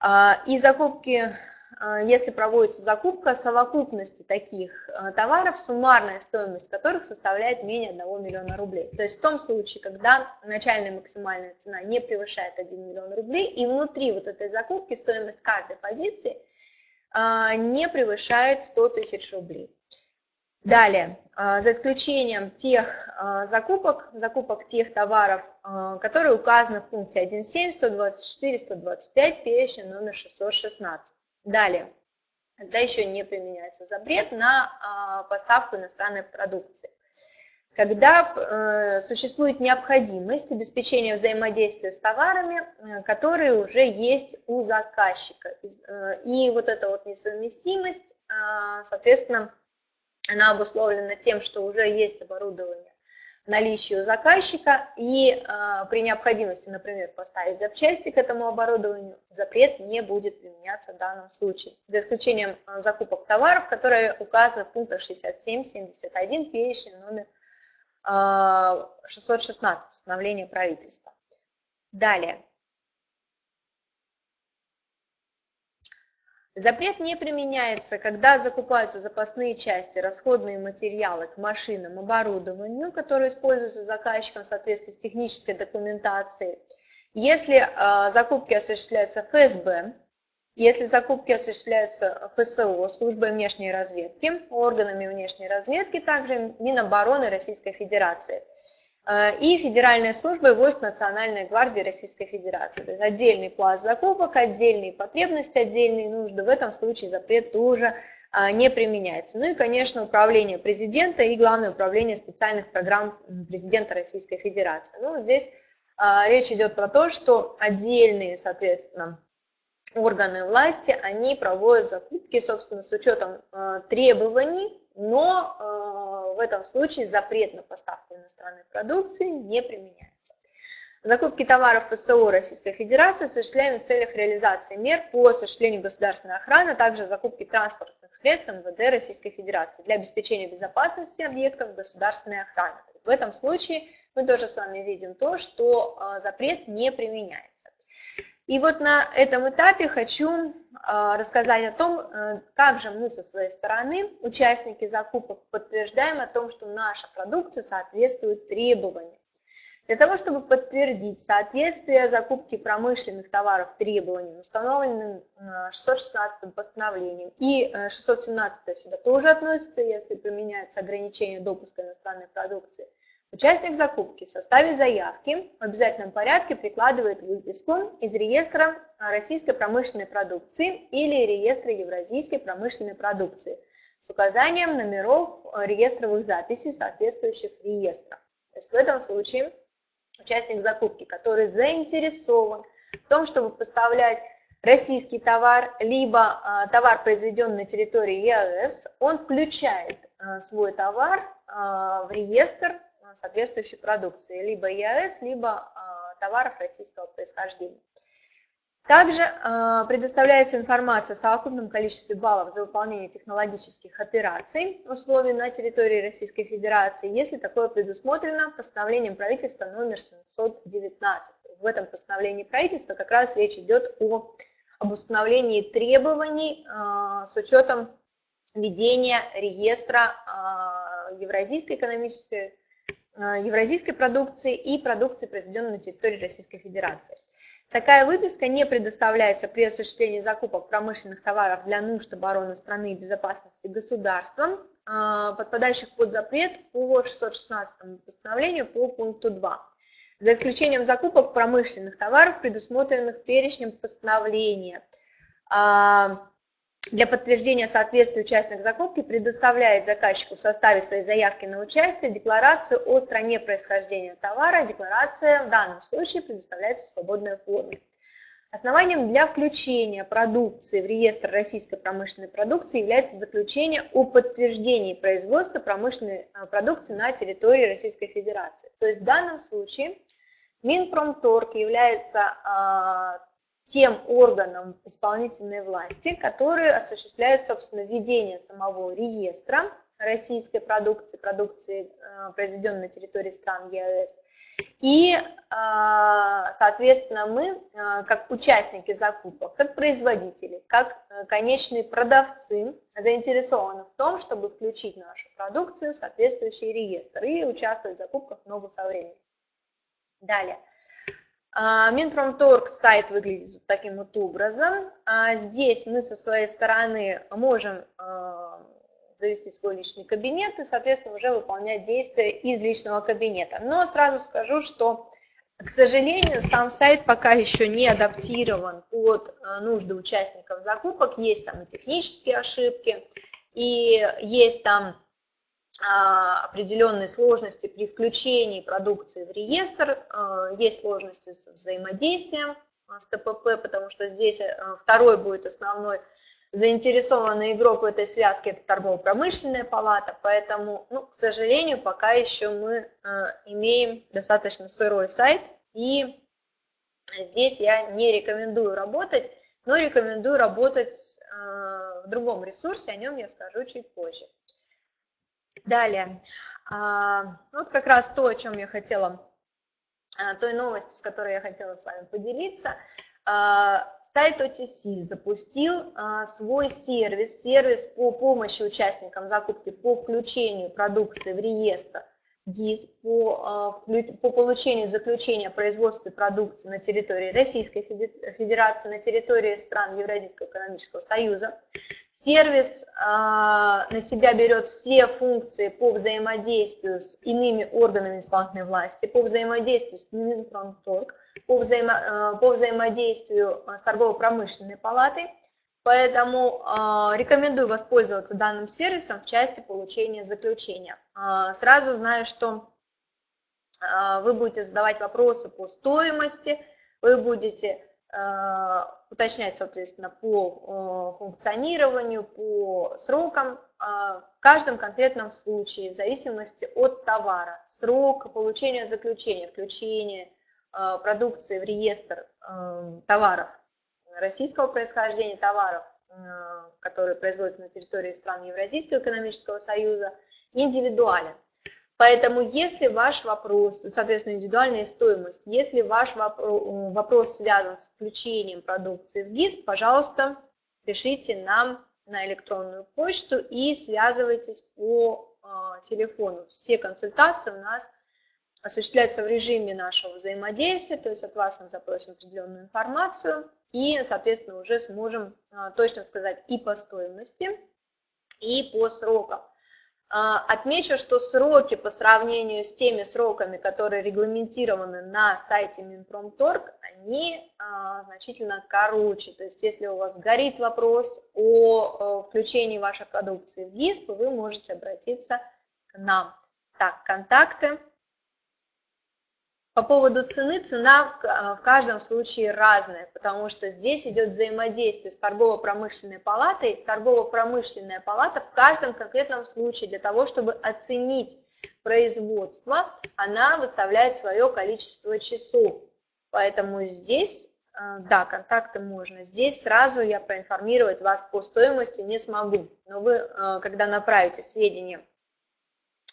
А, и закупки если проводится закупка совокупности таких а, товаров, суммарная стоимость которых составляет менее 1 миллиона рублей. То есть в том случае, когда начальная максимальная цена не превышает 1 миллион рублей, и внутри вот этой закупки стоимость каждой позиции а, не превышает 100 тысяч рублей. Далее, за исключением тех закупок, закупок тех товаров, которые указаны в пункте 1.7, 124, 125, перечень номер 616. Далее, когда еще не применяется запрет на а, поставку иностранной продукции. Когда э, существует необходимость обеспечения взаимодействия с товарами, э, которые уже есть у заказчика. Э, и вот эта вот несовместимость, а, соответственно, она обусловлена тем, что уже есть оборудование наличию заказчика и э, при необходимости, например, поставить запчасти к этому оборудованию, запрет не будет применяться в данном случае, за исключением э, закупок товаров, которые указаны в пунктах 67-71 перечень номер э, 616 постановления правительства. Далее. Запрет не применяется, когда закупаются запасные части, расходные материалы к машинам, оборудованию, которые используются заказчиком в соответствии с технической документацией. Если э, закупки осуществляются ФСБ, если закупки осуществляются ФСО, службой внешней разведки, органами внешней разведки, также Минобороны Российской Федерации – Э, и Федеральной службой войск Национальной гвардии Российской Федерации. То есть отдельный пласт закупок, отдельные потребности, отдельные нужды. В этом случае запрет тоже а, не применяется. Ну и, конечно, управление президента и Главное управление специальных программ президента Российской Федерации. Ну, здесь а, речь идет про то, что отдельные, соответственно, органы власти, они проводят закупки, собственно, с учетом требований, но в этом случае запрет на поставку иностранной продукции не применяется. Закупки товаров ФСО Российской Федерации осуществляем в целях реализации мер по осуществлению государственной охраны, а также закупки транспортных средств МВД Российской Федерации для обеспечения безопасности объектов государственной охраны. В этом случае мы тоже с вами видим то, что а, запрет не применяется. И вот на этом этапе хочу а, рассказать о том, э, как же мы со своей стороны, участники закупок, подтверждаем о том, что наша продукция соответствует требованиям. Для того, чтобы подтвердить соответствие закупки промышленных товаров требованиям, установленным 616 э, постановлением, и 617 э, сюда тоже относится, если применяются ограничения допуска иностранной продукции, участник закупки в составе заявки в обязательном порядке прикладывает выписку из реестра российской промышленной продукции или реестра евразийской промышленной продукции с указанием номеров реестровых записей соответствующих реестров. То есть в этом случае участник закупки, который заинтересован в том, чтобы поставлять российский товар, либо а, товар, произведенный на территории ЕАЭС, он включает а, свой товар а, в реестр соответствующей продукции, либо ЕАЭС, либо товаров российского происхождения. Также э, предоставляется информация о совокупном количестве баллов за выполнение технологических операций условий на территории Российской Федерации, если такое предусмотрено постановлением правительства номер 719. В этом постановлении правительства как раз речь идет о, об установлении требований э, с учетом ведения реестра э, евразийской экономической, евразийской продукции и продукции, произведенной на территории Российской Федерации. Такая выписка не предоставляется при осуществлении закупок промышленных товаров для нужд обороны страны и безопасности государством, а, подпадающих под запрет по 616 постановлению по пункту 2, за исключением закупок промышленных товаров, предусмотренных перечнем постановления. Для подтверждения соответствия участник закупки предоставляет заказчику в составе своей заявки на участие декларацию о стране происхождения товара. Декларация в данном случае предоставляется в свободной форме. Основанием для включения продукции в реестр российской промышленной продукции является заключение о подтверждении производства промышленной а, продукции на территории Российской Федерации. То есть в данном случае Минпромторг является а, тем органам исполнительной власти, которые осуществляют, собственно, введение самого реестра российской продукции, продукции, э, произведенной на территории стран ЕАЭС. И, э, соответственно, мы, э, как участники закупок, как производители, как конечные продавцы, заинтересованы в том, чтобы включить нашу продукцию в соответствующий реестр и участвовать в закупках в ногу со временем. Далее. А, Минпромторг сайт выглядит вот таким вот образом. А, здесь мы со своей стороны можем а, завести свой личный кабинет и, соответственно, уже выполнять действия из личного кабинета. Но сразу скажу, что, к сожалению, сам сайт пока еще не адаптирован под нужды участников закупок. Есть там и технические ошибки, и есть там определенные сложности при включении продукции в реестр, а, есть сложности с взаимодействием а, с ТПП, потому что здесь второй будет основной заинтересованный игрок в этой связке, это торгово-промышленная палата, поэтому, ну, к сожалению, пока еще мы имеем достаточно сырой сайт, и здесь я не рекомендую работать, но рекомендую работать в другом ресурсе, о нем я скажу чуть позже. Далее, а, вот как раз то, о чем я хотела, а, той новости, с которой я хотела с вами поделиться. А, сайт OTC запустил свой сервис, сервис по помощи участникам закупки по включению продукции в реестр ГИС по, по получению заключения о производстве продукции на территории Российской Федерации, на территории стран Евразийского экономического союза. Сервис э, на себя берет все функции по взаимодействию с иными органами исполнительной власти, по взаимодействию с Минпромторг, по, взаимо, э, по взаимодействию с торгово-промышленной палатой. Поэтому э, рекомендую воспользоваться данным сервисом в части получения заключения. Э, сразу знаю, что э, вы будете задавать вопросы по стоимости, вы будете Э, уточнять, соответственно, по э, функционированию, по срокам. Э, в каждом конкретном случае, в зависимости от товара, срок получения заключения, включения продукции в реестр товаров российского происхождения, товаров, которые производятся на территории стран Евразийского экономического союза, индивидуален. Поэтому если ваш вопрос, соответственно, индивидуальная стоимость, если ваш вопрос связан с включением продукции в ГИС, пожалуйста, пишите нам на электронную почту и связывайтесь по э, телефону. Все консультации у нас осуществляются в режиме нашего взаимодействия, то есть от вас мы запросим определенную информацию и, соответственно, уже сможем э, точно сказать и по стоимости, и по срокам. А, отмечу, что сроки по сравнению с теми сроками, которые регламентированы на сайте Минпромторг, они а, значительно короче. То есть если у вас горит вопрос о включении вашей продукции в ГИСП, вы можете обратиться к нам. Так, контакты. По поводу цены, цена в каждом случае разная, потому что здесь идет взаимодействие с торгово-промышленной палатой. Торгово-промышленная палата в каждом конкретном случае для того, чтобы оценить производство, она выставляет свое количество часов. Поэтому здесь, э, да, контакты можно. Здесь сразу я проинформировать вас по стоимости не смогу. Но вы, э, когда направите сведения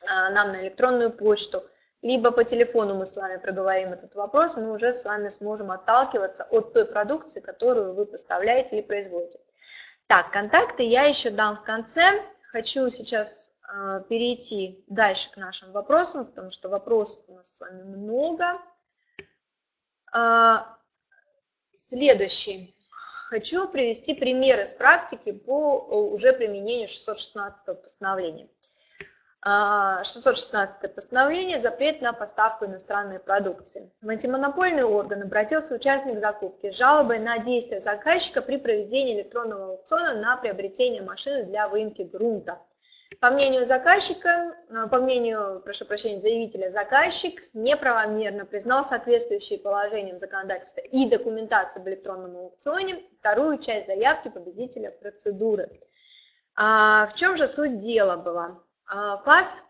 нам на электронную почту, либо по телефону мы с вами проговорим этот вопрос, мы уже с вами сможем отталкиваться от той продукции, которую вы поставляете или производите. Так, контакты я еще дам в конце. Хочу сейчас э, перейти дальше к нашим вопросам, потому что вопросов у нас с вами много. Э, следующий. Хочу привести примеры с практики по уже применению 616 постановления. 616 постановление запрет на поставку иностранной продукции. В антимонопольный орган обратился участник закупки с жалобой на действия заказчика при проведении электронного аукциона на приобретение машины для выемки грунта. По мнению заказчика, э, по мнению, прошу прощения, заявителя, заказчик неправомерно признал соответствующие положениям законодательства и документации об электронном аукционе вторую часть заявки победителя процедуры. А в чем же суть дела была? ФАС,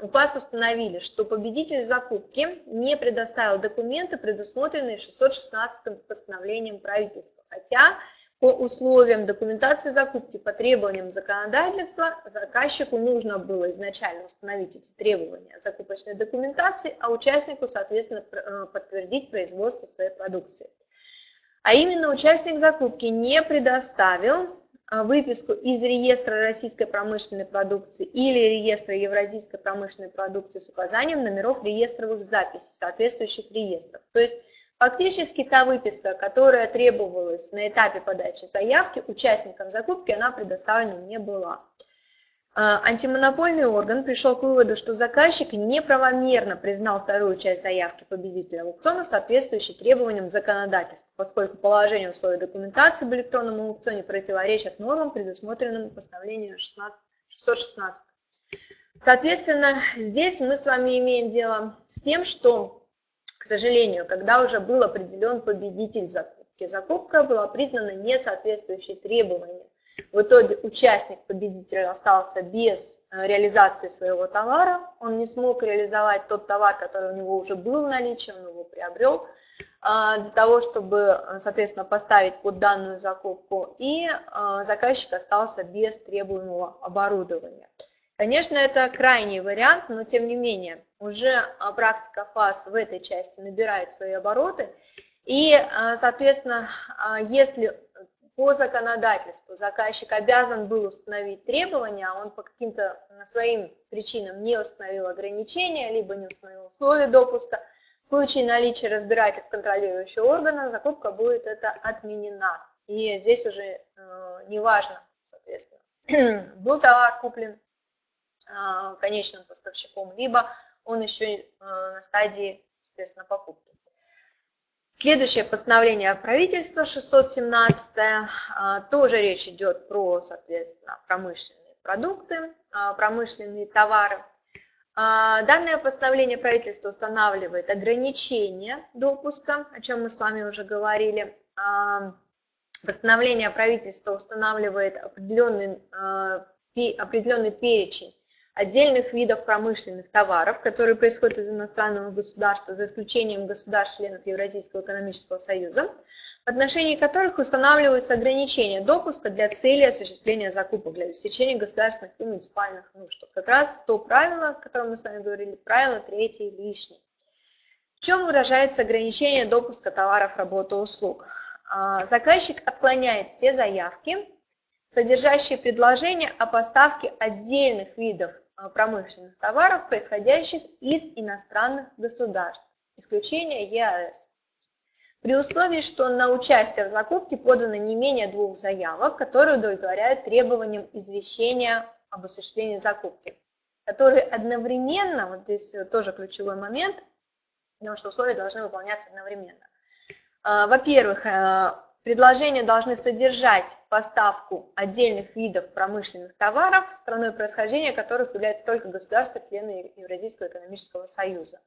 у ФАС установили, что победитель закупки не предоставил документы, предусмотренные 616 постановлением правительства, хотя по условиям документации закупки, по требованиям законодательства, заказчику нужно было изначально установить эти требования закупочной документации, а участнику, соответственно, э, подтвердить производство своей продукции. А именно участник закупки не предоставил а, выписку из реестра российской промышленной продукции или реестра евразийской промышленной продукции с указанием номеров реестровых записей соответствующих реестров. То есть фактически та выписка, которая требовалась на этапе подачи заявки участникам закупки, она предоставлена не была. А, антимонопольный орган пришел к выводу, что заказчик неправомерно признал вторую часть заявки победителя аукциона, соответствующей требованиям законодательства, поскольку положение условий документации в электронном аукционе противоречат нормам, предусмотренным постановлением 16, 616. Соответственно, здесь мы с вами имеем дело с тем, что, к сожалению, когда уже был определен победитель закупки, закупка была признана несоответствующей требованиям в итоге участник, победитель остался без э, реализации своего товара, он не смог реализовать тот товар, который у него уже был в наличии, он его приобрел, а, для того, чтобы, э, соответственно, поставить под данную закупку, и э, заказчик остался без требуемого оборудования. Конечно, это крайний вариант, но тем не менее, уже практика ФАС в этой части набирает свои обороты, и, соответственно, если по законодательству заказчик обязан был установить требования, а он по каким-то своим причинам не установил ограничения, либо не установил условия допуска, в случае наличия разбирательств контролирующего органа закупка будет это отменена. И здесь уже э, неважно, соответственно, был товар куплен э, конечным поставщиком, либо он еще э, на стадии, соответственно, покупки. Следующее постановление правительства 617, а, тоже речь идет про, соответственно, промышленные продукты, а, промышленные товары. А, данное постановление правительства устанавливает ограничения допуска, о чем мы с вами уже говорили. Постановление правительства устанавливает определенный, определенный перечень отдельных видов промышленных товаров, которые происходят из иностранного государства, за исключением государств-членов Евразийского экономического союза, в отношении которых устанавливаются ограничения допуска для цели осуществления закупок для обеспечения государственных и муниципальных нужд. Как раз то правило, о котором мы с вами говорили, правило третье лишнее. В чем выражается ограничение допуска товаров, работы, услуг? А, заказчик отклоняет все заявки, содержащие предложения о поставке отдельных видов промышленных товаров, происходящих из иностранных государств, исключение ЕАЭС. При условии, что на участие в закупке подано не менее двух заявок, которые удовлетворяют требованиям извещения об осуществлении закупки, которые одновременно, вот здесь тоже ключевой момент, потому что условия должны выполняться одновременно. А, во-первых, э, предложения должны содержать поставку отдельных видов промышленных товаров, страной происхождения которых является только государство, члены Евразийского экономического союза,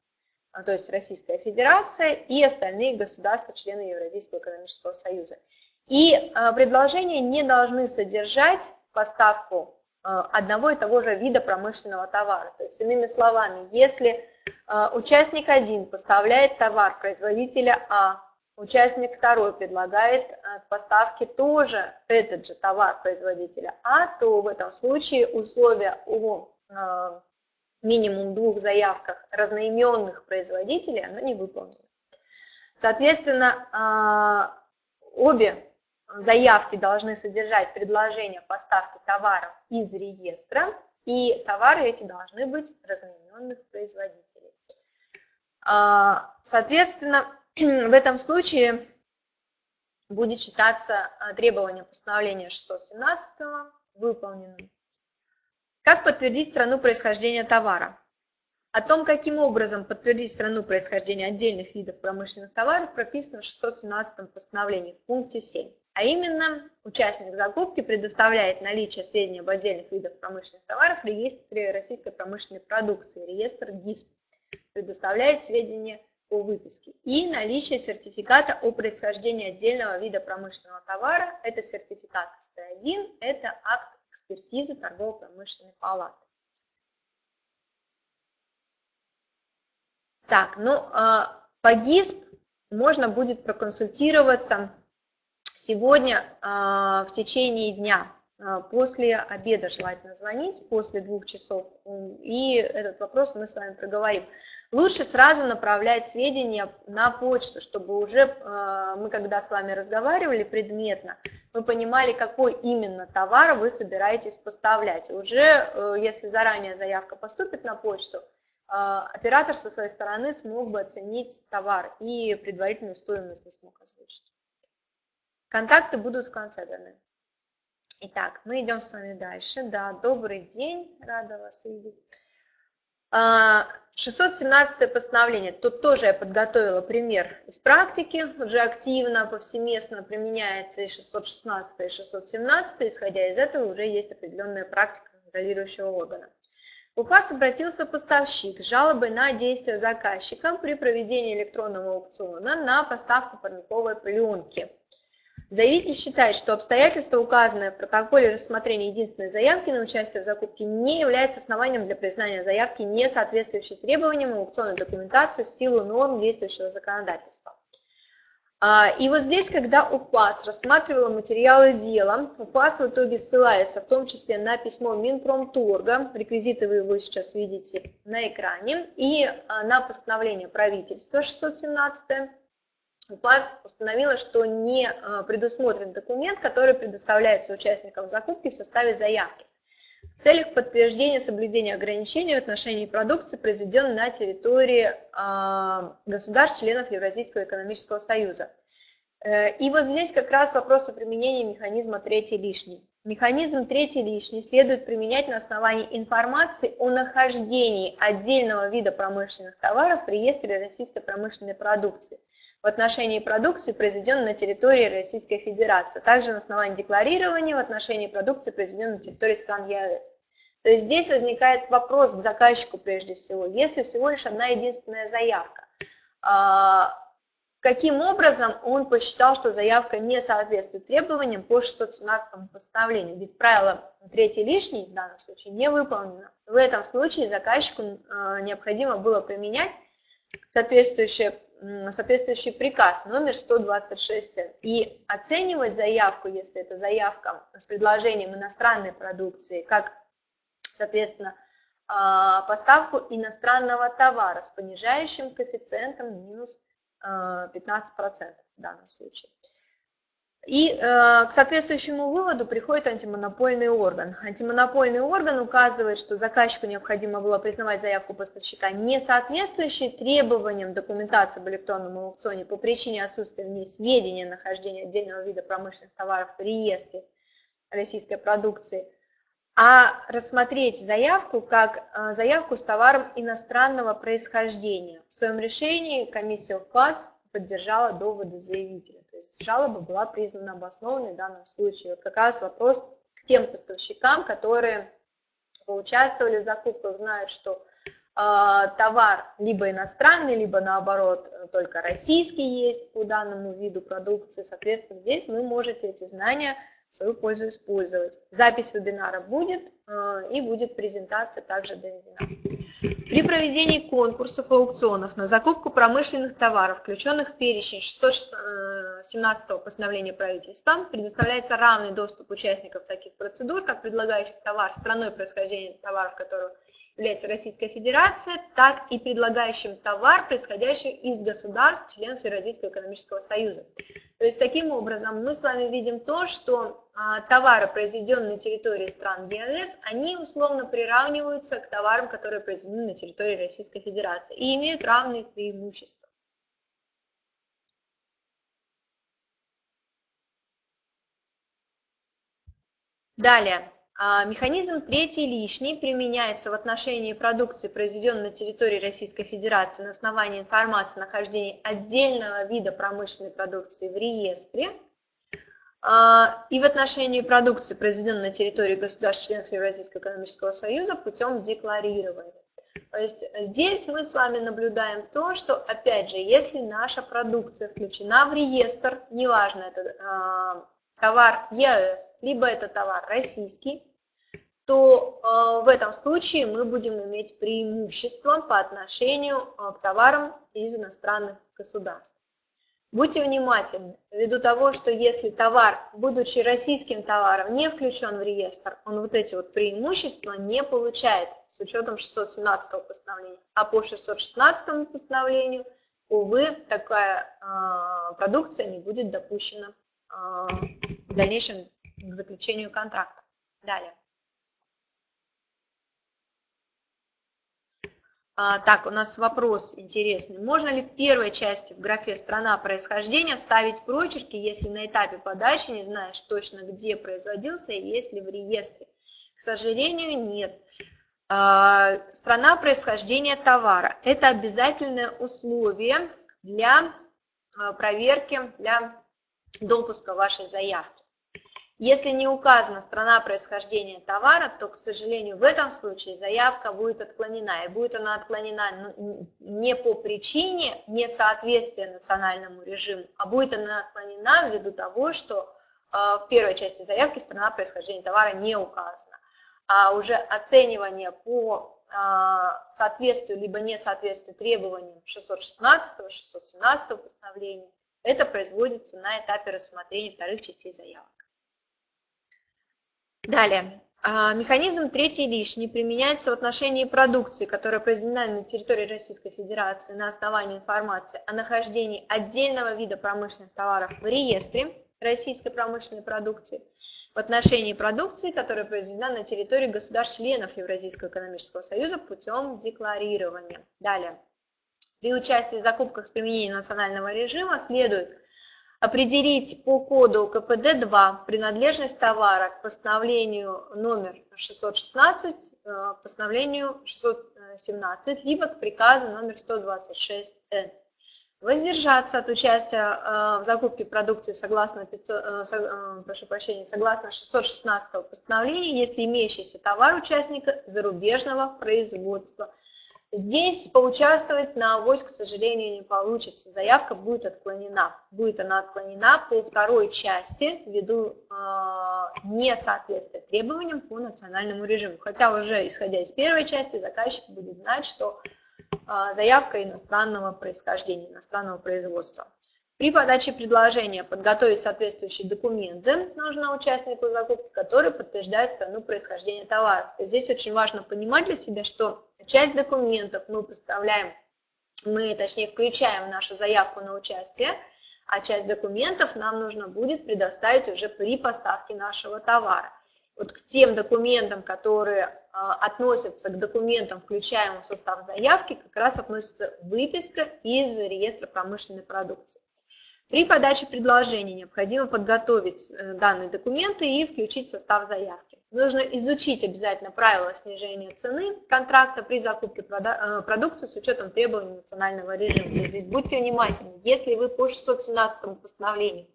а, то есть Российская Федерация и остальные государства, члены Евразийского экономического союза. И э, предложения не должны содержать поставку э, одного и того же вида промышленного товара. То есть, иными словами, если а, участник 1 поставляет товар производителя А, участник 2 предлагает а, к поставке тоже этот же товар производителя А, то в этом случае условия о а, минимум двух заявках разноименных производителей оно не выполнено. Соответственно, обе заявки должны содержать предложение поставки товаров из реестра, и товары эти должны быть разноименных производителей. А, соответственно, в этом случае будет считаться а, требование постановления 617 выполненным. Как подтвердить страну происхождения товара? О том, каким образом подтвердить страну происхождения отдельных видов промышленных товаров, прописано в 617 постановлении в пункте 7. А именно, участник закупки предоставляет наличие сведений об отдельных видах промышленных товаров в реестре российской промышленной продукции, реестр ГИСП предоставляет сведения о выписке. И наличие сертификата о происхождении отдельного вида промышленного товара. Это сертификат СТ1, это акт экспертизы торгово-промышленной палаты. Так, ну, а, по ГИСП можно будет проконсультироваться сегодня а, в течение дня. А, после обеда желательно звонить, после двух часов, и этот вопрос мы с вами проговорим. Лучше сразу направлять сведения на почту, чтобы уже а, мы, когда с вами разговаривали предметно, мы понимали, какой именно товар вы собираетесь поставлять. Уже, э, если заранее заявка поступит на почту, а, оператор со своей стороны смог бы оценить товар и предварительную стоимость не смог озвучить. Контакты будут в конце даны. Итак, мы идем с вами дальше. Да, добрый день, рада вас видеть. 617 а, постановление. Тут тоже я подготовила пример из практики, уже активно, повсеместно применяется и 616, и 617, исходя из этого уже есть определенная практика контролирующего органа. В УФАС обратился поставщик с жалобой на действия заказчика при проведении электронного аукциона на поставку парниковой пленки. Заявитель считает, что обстоятельства, указанные в протоколе рассмотрения единственной заявки на участие в закупке, не являются основанием для признания заявки, не соответствующей требованиям аукционной документации в силу норм действующего законодательства. А, и вот здесь, когда УПАС рассматривала материалы дела, УПАС в итоге ссылается в том числе на письмо Минпромторга, реквизиты вы его сейчас видите на экране, и а, на постановление правительства 617 УПАС установила, что не э, предусмотрен документ, который предоставляется участникам закупки в составе заявки в целях подтверждения соблюдения ограничений в отношении продукции, произведенной на территории э, государств-членов Евразийского экономического союза. Э, и вот здесь как раз вопрос о применении механизма третий лишний. Механизм третий лишний следует применять на основании информации о нахождении отдельного вида промышленных товаров в реестре российской промышленной продукции – в отношении продукции, произведенной на территории Российской Федерации, а также на основании декларирования в отношении продукции, произведенной на территории стран ЕАЭС. То есть здесь возникает вопрос к заказчику прежде всего. Если всего лишь одна единственная заявка, а, каким образом он посчитал, что заявка не соответствует требованиям по 617 постановлению. Ведь правило третий лишний в данном случае не выполнено. В этом случае заказчику э, необходимо было применять соответствующее, соответствующий приказ номер 126 и оценивать заявку, если это заявка с предложением иностранной продукции, как, соответственно, а, поставку иностранного товара с понижающим коэффициентом минус 15% в данном случае. И э, к соответствующему выводу приходит антимонопольный орган. Антимонопольный орган указывает, что заказчику необходимо было признавать заявку поставщика не соответствующей требованиям документации об электронном аукционе по причине отсутствия в ней сведения о нахождении отдельного вида промышленных товаров в реестре российской продукции, а рассмотреть заявку как э, заявку с товаром иностранного происхождения. В своем решении комиссия УФАС поддержала доводы заявителя. Есть жалоба была признана обоснованной в данном случае. Вот как раз вопрос к тем поставщикам, которые поучаствовали в закупках, знают, что э, товар либо иностранный, либо наоборот только российский есть по данному виду продукции. Соответственно, здесь вы можете эти знания в свою пользу использовать. Запись вебинара будет э, и будет презентация также доведена. При проведении конкурсов аукционов на закупку промышленных товаров, включенных в перечень 617 э, постановления правительства, предоставляется равный доступ участников таких процедур, как предлагающих товар страной происхождения товаров, которого является Российская Федерация, так и предлагающим товар, происходящий из государств, членов Евразийского экономического союза. То есть таким образом мы с вами видим то, что товары, произведенные на территории стран ЕАЭС, они условно приравниваются к товарам, которые произведены на территории Российской Федерации и имеют равные преимущества. Далее. А, механизм третий лишний применяется в отношении продукции, произведенной на территории Российской Федерации на основании информации о нахождении отдельного вида промышленной продукции в реестре а, и в отношении продукции, произведенной на территории государств-членов Евразийского экономического союза путем декларирования. То есть здесь мы с вами наблюдаем то, что, опять же, если наша продукция включена в реестр, неважно, это э, товар ЕС, либо это товар российский, то э, в этом случае мы будем иметь преимущество по отношению э, к товарам из иностранных государств. Будьте внимательны, ввиду того, что если товар, будучи российским товаром, не включен в реестр, он вот эти вот преимущества не получает с учетом 617 постановления. А по 616 постановлению, увы, такая э, продукция не будет допущена э, в дальнейшем к заключению контракта. Далее. Так, у нас вопрос интересный. Можно ли в первой части в графе «Страна происхождения» вставить прочерки, если на этапе подачи не знаешь точно, где производился и есть ли в реестре? К сожалению, нет. А, страна происхождения товара – это обязательное условие для а, проверки, для допуска вашей заявки. Если не указана страна происхождения товара, то, к сожалению, в этом случае заявка будет отклонена. И будет она отклонена ну, не по причине несоответствия национальному режиму, а будет она отклонена ввиду того, что а, в первой части заявки страна происхождения товара не указана. А уже оценивание по а, соответствию либо несоответствию требованиям 616-617 постановления, это производится на этапе рассмотрения вторых частей заявок. Далее. А, механизм третий лишний применяется в отношении продукции, которая произведена на территории Российской Федерации на основании информации о нахождении отдельного вида промышленных товаров в реестре российской промышленной продукции, в отношении продукции, которая произведена на территории государств-членов Евразийского экономического союза путем декларирования. Далее. При участии в закупках с применением национального режима следует определить по коду КПД-2 принадлежность товара к постановлению номер 616, э, постановлению 617, либо к приказу номер 126Н. Воздержаться от участия э, в закупке продукции согласно, 500, э, прошу прощения, согласно 616 постановления, если имеющийся товар участника зарубежного производства. Здесь поучаствовать на авось, к сожалению, не получится. Заявка будет отклонена. Будет она отклонена по второй части ввиду э, несоответствия требованиям по национальному режиму. Хотя уже исходя из первой части заказчик будет знать, что э, заявка иностранного происхождения, иностранного производства. При подаче предложения подготовить соответствующие документы нужно участнику закупки, которые подтверждают страну происхождения товара. Здесь очень важно понимать для себя, что часть документов мы представляем, мы точнее включаем в нашу заявку на участие, а часть документов нам нужно будет предоставить уже при поставке нашего товара. Вот к тем документам, которые а, относятся к документам, включаемым в состав заявки, как раз относится выписка из реестра промышленной продукции. При подаче предложения необходимо подготовить э, данные документы и включить состав заявки. Нужно изучить обязательно правила снижения цены контракта при закупке э, продукции с учетом требований национального режима. здесь будьте внимательны, если вы по 617 постановлению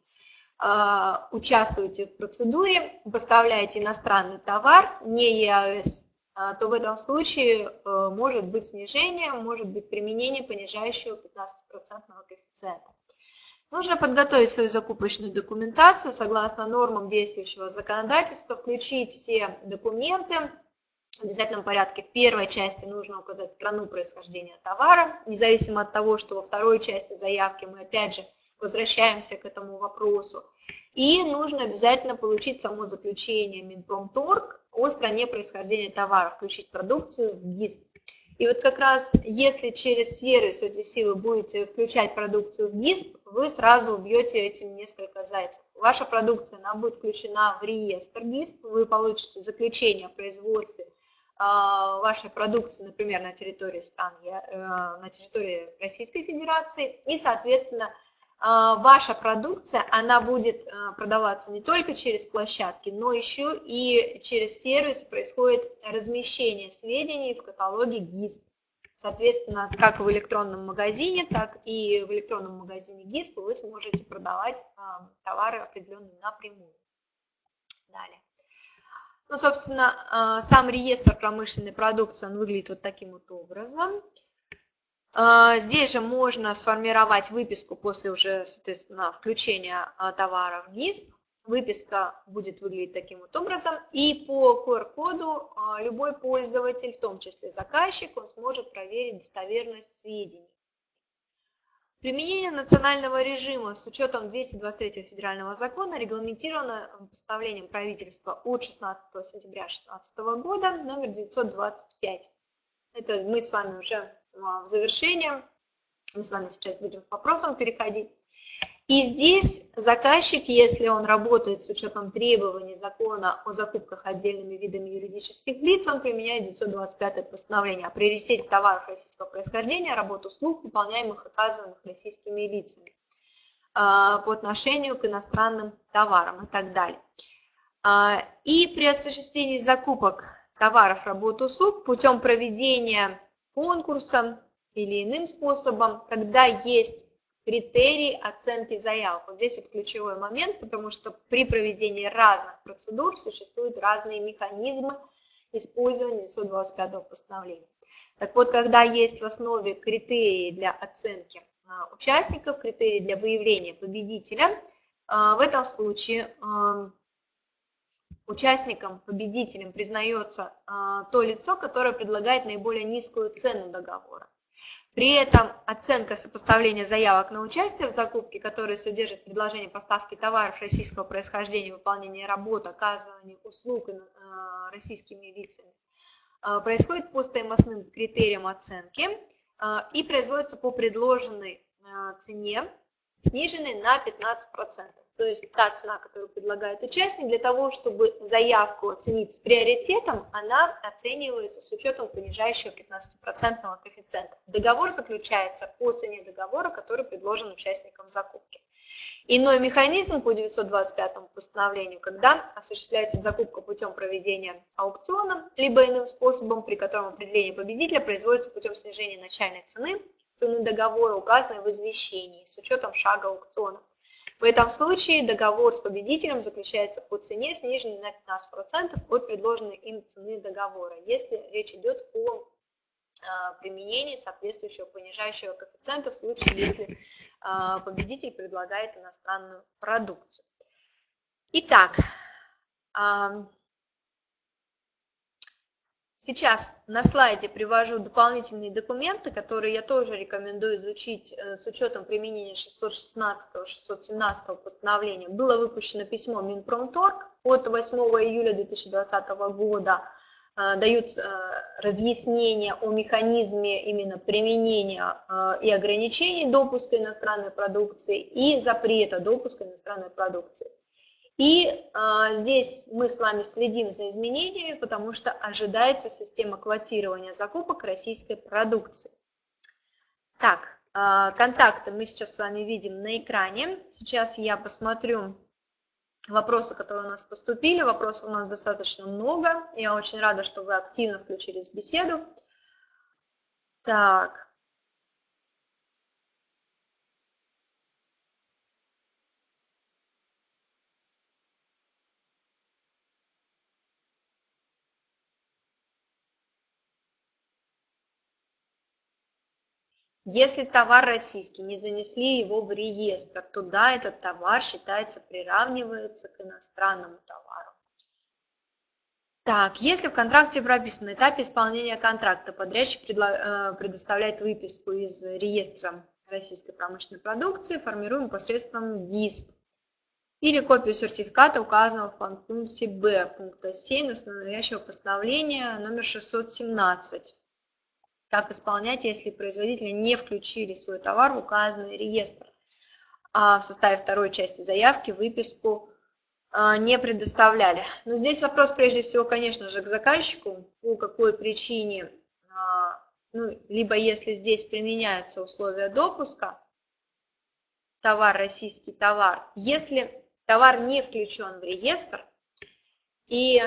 э, участвуете в процедуре, поставляете иностранный товар, не ЕАЭС, то в этом случае может быть снижение, может быть применение понижающего 15% коэффициента. Нужно подготовить свою закупочную документацию согласно нормам действующего законодательства, включить все документы в обязательном порядке. В первой части нужно указать страну происхождения товара, независимо от того, что во второй части заявки мы опять же возвращаемся к этому вопросу. И нужно обязательно получить само заключение Минпромторг о стране происхождения товара, включить продукцию в ГИСП. И вот как раз если через сервис OTC вы будете включать продукцию в ГИСП, вы сразу убьете этим несколько зайцев. Ваша продукция она будет включена в реестр ГИСП, вы получите заключение о производстве а, вашей продукции, например, на территории стран, э, на территории Российской Федерации, и, соответственно, ваша продукция, она будет а, продаваться не только через площадки, но еще и через сервис происходит размещение сведений в каталоге ГИСП. Соответственно, как в электронном магазине, так и в электронном магазине ГИСП вы сможете продавать а, товары определенные напрямую. Далее. Ну, собственно, сам реестр промышленной продукции, он выглядит вот таким вот образом. А, здесь же можно сформировать выписку после уже, соответственно, включения а, товара в ГИСП. Выписка будет выглядеть таким вот образом. И по QR-коду а, любой пользователь, в том числе заказчик, он сможет проверить достоверность сведений. Применение национального режима с учетом 223 федерального закона регламентировано постановлением правительства от 16 сентября 2016 года номер 925. Это мы с вами уже в завершение. Мы с вами сейчас будем к вопросам переходить. И здесь заказчик, если он работает с учетом требований закона о закупках отдельными видами юридических лиц, он применяет 925 постановление о приоритете товаров российского происхождения, работу услуг, выполняемых оказанных российскими лицами а, по отношению к иностранным товарам и так далее. А, и при осуществлении закупок товаров, работ, услуг путем проведения конкурсом или иным способом, когда есть критерии оценки заявок. Вот здесь вот ключевой момент, потому что при проведении разных процедур существуют разные механизмы использования 125 постановления. Так вот, когда есть в основе критерии для оценки а, участников, критерии для выявления победителя, а, в этом случае участником, победителем признается а, то лицо, которое предлагает наиболее низкую цену договора. При этом оценка сопоставления заявок на участие в закупке, которые содержат предложение поставки товаров российского происхождения, выполнения работ, оказывания услуг а, российскими лицами, а, происходит по стоимостным критериям оценки и производится по предложенной цене, сниженной на 15% то есть та цена, которую предлагает участник, для того, чтобы заявку оценить с приоритетом, она оценивается с учетом понижающего 15% коэффициента. Договор заключается по цене договора, который предложен участникам закупки. Иной механизм по 925 постановлению, когда осуществляется закупка путем проведения аукциона, либо иным способом, при котором определение победителя производится путем снижения начальной цены, цены договора, указанной в извещении, с учетом шага аукциона. В этом случае договор с победителем заключается по цене, сниженной на 15% от предложенной им цены договора, если речь идет о применение соответствующего понижающего коэффициента в случае, если победитель предлагает иностранную продукцию. Итак, Сейчас на слайде привожу дополнительные документы, которые я тоже рекомендую изучить э, с учетом применения 616-617 постановления. Было выпущено письмо Минпромторг от 8 июля 2020 года. Э, дают э, разъяснения о механизме именно применения и ограничений допуска иностранной продукции и запрета допуска иностранной продукции. И а, здесь мы с вами следим за изменениями, потому что ожидается система квотирования закупок российской продукции. Так, а, контакты мы сейчас с вами видим на экране. Сейчас я посмотрю вопросы, которые у нас поступили. Вопросов у нас достаточно много. Я очень рада, что вы активно включились в беседу. Так, Если товар российский, не занесли его в реестр, то да, этот товар считается, приравнивается к иностранному товару. Так, если в контракте прописано на этапе исполнения контракта подрядчик э, предоставляет выписку из реестра российской промышленной продукции, формируем посредством ДИСП или копию сертификата, указанного в пункте Б пункта 7 настоящего постановления номер 617 как исполнять, если производители не включили свой товар в указанный реестр. А в составе второй части заявки выписку а, не предоставляли. Но здесь вопрос прежде всего, конечно же, к заказчику, по какой причине, а, ну, либо если здесь применяются условия допуска, товар, российский товар, если товар не включен в реестр, и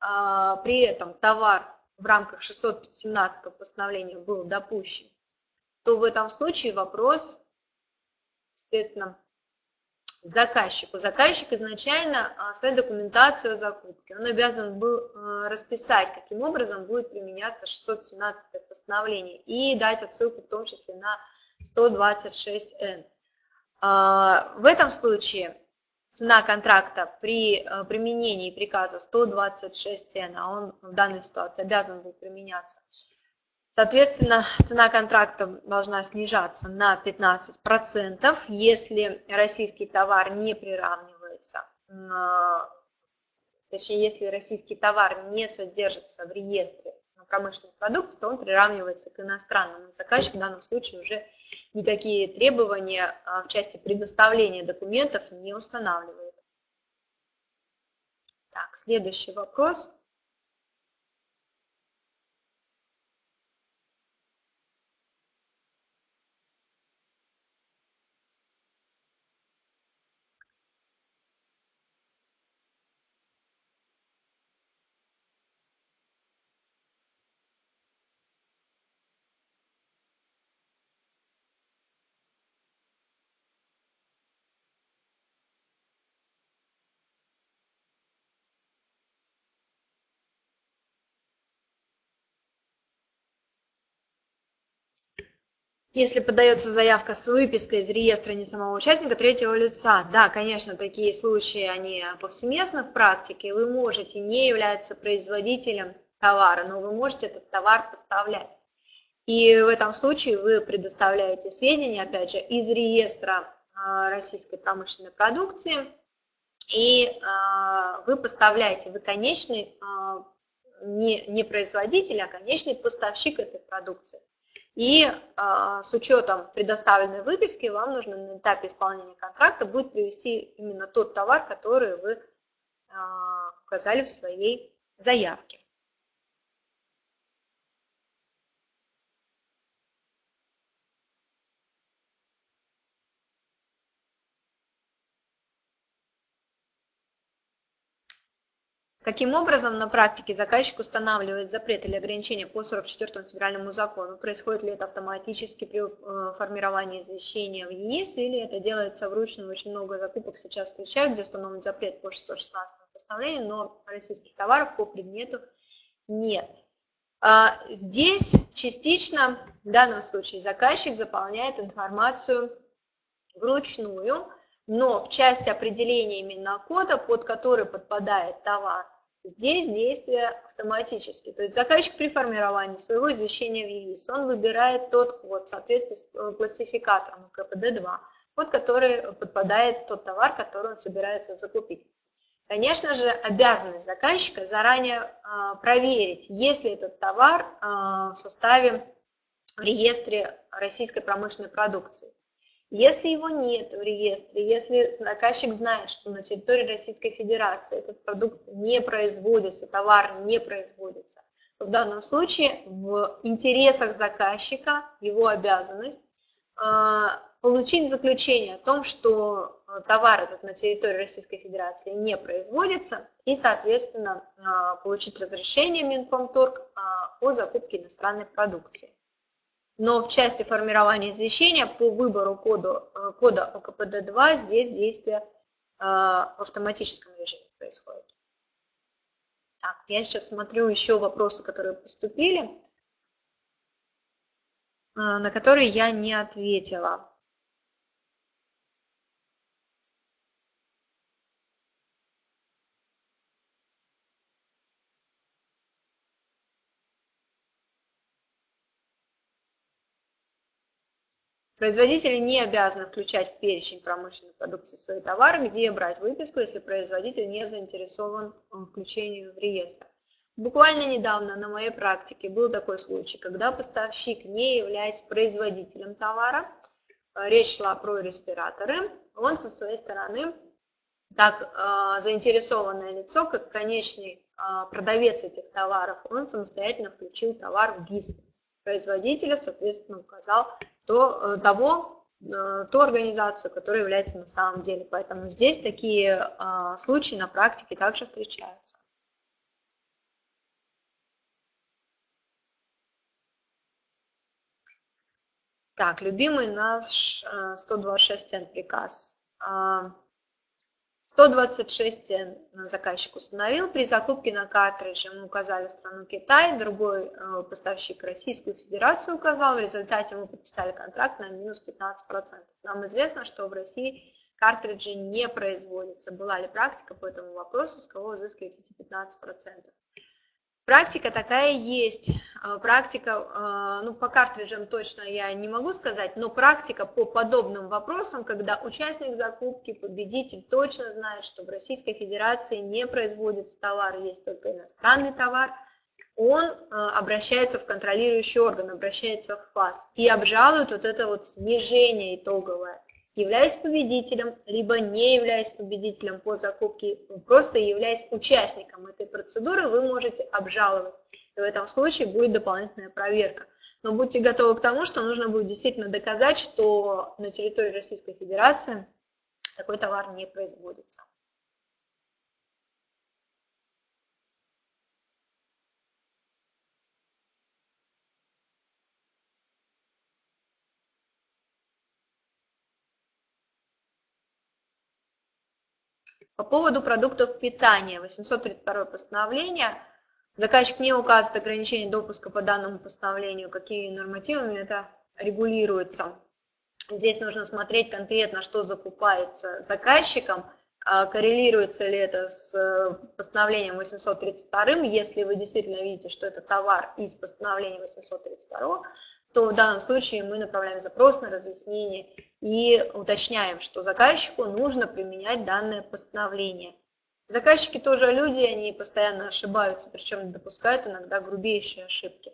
а, при этом товар в рамках 617 постановления был допущен, то в этом случае вопрос, естественно, заказчику. Заказчик изначально а, своей документацию о закупке, он обязан был а, расписать, каким образом будет применяться 617 постановление и дать отсылку в том числе на 126Н. А, в этом случае цена контракта при э, применении приказа 126 цен, а он в данной ситуации обязан был применяться. Соответственно, цена контракта должна снижаться на 15%, если российский товар не приравнивается, точнее, если российский товар не содержится в реестре промышленной продукции, то он приравнивается к иностранному. Заказчик в данном случае уже никакие требования а, в части предоставления документов не устанавливает. Так, следующий вопрос. Если подается заявка с выпиской из реестра не самого участника третьего лица, да, конечно, такие случаи, они повсеместно в практике, вы можете не являться производителем товара, но вы можете этот товар поставлять. И в этом случае вы предоставляете сведения, опять же, из реестра а, российской промышленной продукции, и а, вы поставляете, вы конечный, а, не, не производитель, а конечный поставщик этой продукции. И а, с учетом предоставленной выписки вам нужно на этапе исполнения контракта будет привести именно тот товар, который вы а, указали в своей заявке. Каким образом на практике заказчик устанавливает запрет или ограничение по 44 федеральному закону? Происходит ли это автоматически при э, формировании извещения в ЕИС или это делается вручную? Очень много закупок сейчас встречают, где установлен запрет по 616 постановлению, но российских товаров по предмету нет. А, здесь частично в данном случае заказчик заполняет информацию вручную, но в части определения именно кода, под который подпадает товар, здесь действие автоматически. То есть заказчик при формировании своего извещения в ЕИС, он выбирает тот код в соответствии с э, классификатором КПД-2, под который подпадает тот товар, который он собирается закупить. Конечно же, обязанность заказчика заранее э, проверить, есть ли этот товар э, в составе в реестре российской промышленной продукции. Если его нет в реестре, если заказчик знает, что на территории Российской Федерации этот продукт не производится, товар не производится, в данном случае в интересах заказчика его обязанность а, получить заключение о том, что а, товар этот на территории Российской Федерации не производится, и, соответственно, а, получить разрешение Минпромторг о закупке иностранной продукции но в части формирования извещения по выбору кода, э, кода ОКПД-2 здесь действие э, в автоматическом режиме происходит. Так, я сейчас смотрю еще вопросы, которые поступили, э, на которые я не ответила. Производители не обязаны включать в перечень промышленной продукции свои товары, где брать выписку, если производитель не заинтересован в включении в реестр. Буквально недавно на моей практике был такой случай, когда поставщик, не являясь производителем товара, э, речь шла про респираторы, он со своей стороны, так э, заинтересованное лицо, как конечный э, продавец этих товаров, он самостоятельно включил товар в ГИС. Производителя, соответственно, указал то, э, того, э, ту организацию, которая является на самом деле. Поэтому здесь такие а, случаи на практике также встречаются. Так, любимый наш 126 э, приказ. А, 126 заказчик установил. При закупке на картридже мы указали страну Китай, другой э, поставщик Российскую Федерацию указал. В результате мы подписали контракт на минус 15%. Нам известно, что в России картриджи не производятся. Была ли практика по этому вопросу, с кого взыскивать эти 15%? Практика такая есть. А, практика, а, ну по картриджам точно я не могу сказать, но практика по подобным вопросам, когда участник закупки, победитель точно знает, что в Российской Федерации не производится товар, есть только иностранный товар, он а, обращается в контролирующий орган, обращается в ФАС и обжалует вот это вот снижение итоговое являясь победителем, либо не являясь победителем по закупке, просто являясь участником этой процедуры, вы можете обжаловать. И в этом случае будет дополнительная проверка. Но будьте готовы к тому, что нужно будет действительно доказать, что на территории Российской Федерации такой товар не производится. По поводу продуктов питания, 832 постановление, заказчик не указывает ограничение допуска по данному постановлению, какими нормативами это регулируется. Здесь нужно смотреть конкретно, что закупается заказчиком, коррелируется ли это с э, постановлением 832, если вы действительно видите, что это товар из постановления 832, то в данном случае мы направляем запрос на разъяснение и уточняем, что заказчику нужно применять данное постановление. Заказчики тоже люди, они постоянно ошибаются, причем допускают иногда грубейшие ошибки.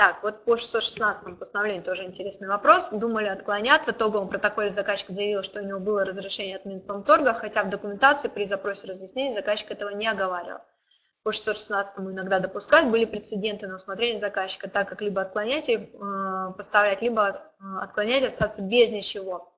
Так, вот по 616 постановлению тоже интересный вопрос. Думали отклонят. В итоговом протоколе заказчик заявил, что у него было разрешение от Минпромторга, хотя в документации при запросе разъяснений заказчик этого не оговаривал. По 616 иногда допускать были прецеденты на усмотрение заказчика, так как либо отклонять и э, поставлять, либо э, отклонять остаться без ничего.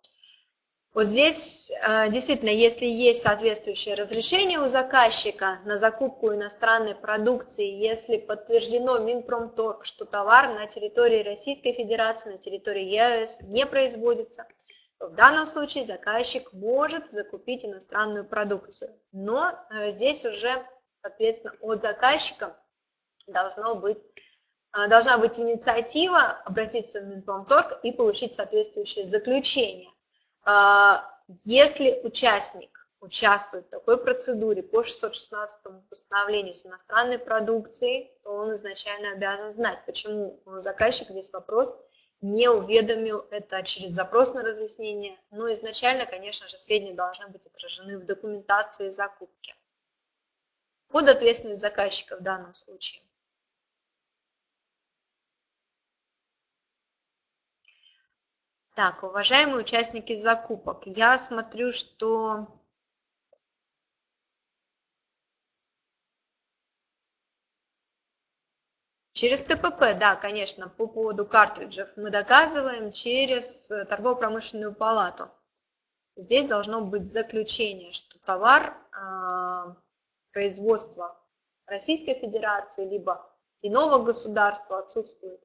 Вот здесь э, действительно, если есть соответствующее разрешение у заказчика на закупку иностранной продукции, если подтверждено Минпромторг, что товар на территории Российской Федерации, на территории ЕАЭС не производится, В данном случае заказчик может закупить иностранную продукцию, но здесь уже, соответственно, от заказчика должно быть, должна быть инициатива обратиться в Минпромторг и получить соответствующее заключение. Если участник участвует в такой процедуре по 616 постановлению с иностранной продукцией, то он изначально обязан знать, почему заказчик здесь вопрос не уведомил это через запрос на разъяснение. Но изначально, конечно же, сведения должны быть отражены в документации закупки. Под ответственность заказчика в данном случае. Так, уважаемые участники закупок, я смотрю, что Через ТПП, да, конечно, по поводу картриджев мы доказываем через э, торгово-промышленную палату. Здесь должно быть заключение, что товар э, производства Российской Федерации либо иного государства отсутствует.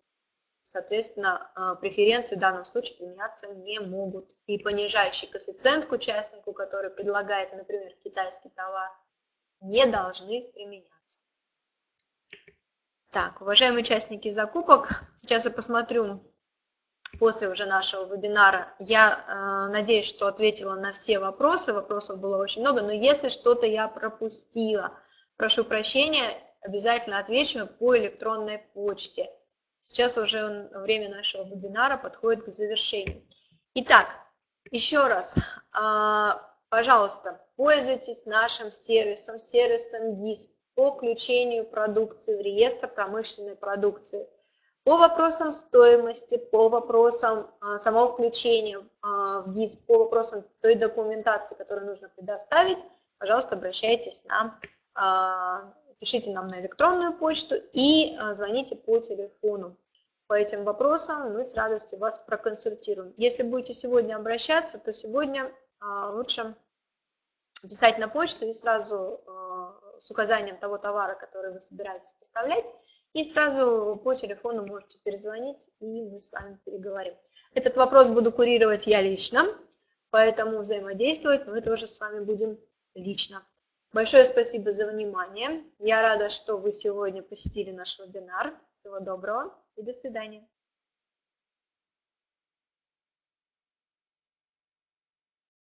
Соответственно, э, преференции в данном случае применяться не могут. И понижающий коэффициент к участнику, который предлагает, например, китайский товар, не должны применяться. Так, уважаемые участники закупок, сейчас я посмотрю после уже нашего вебинара. Я э, надеюсь, что ответила на все вопросы, вопросов было очень много, но если что-то я пропустила, прошу прощения, обязательно отвечу по электронной почте. Сейчас уже время нашего вебинара подходит к завершению. Итак, еще раз, э, пожалуйста, пользуйтесь нашим сервисом, сервисом ГИС по включению продукции в реестр промышленной продукции. По вопросам стоимости, по вопросам а, самого включения а, в ГИС, по вопросам той документации, которую нужно предоставить, пожалуйста, обращайтесь нам, а, пишите нам на электронную почту и звоните по телефону. По этим вопросам мы с радостью вас проконсультируем. Если будете сегодня обращаться, то сегодня лучше писать на почту и сразу с указанием того товара, который вы собираетесь поставлять, и сразу по телефону можете перезвонить, и мы с вами переговорим. Этот вопрос буду курировать я лично, поэтому взаимодействовать мы тоже с вами будем лично. Большое спасибо за внимание. Я рада, что вы сегодня посетили наш вебинар. Всего доброго и до свидания.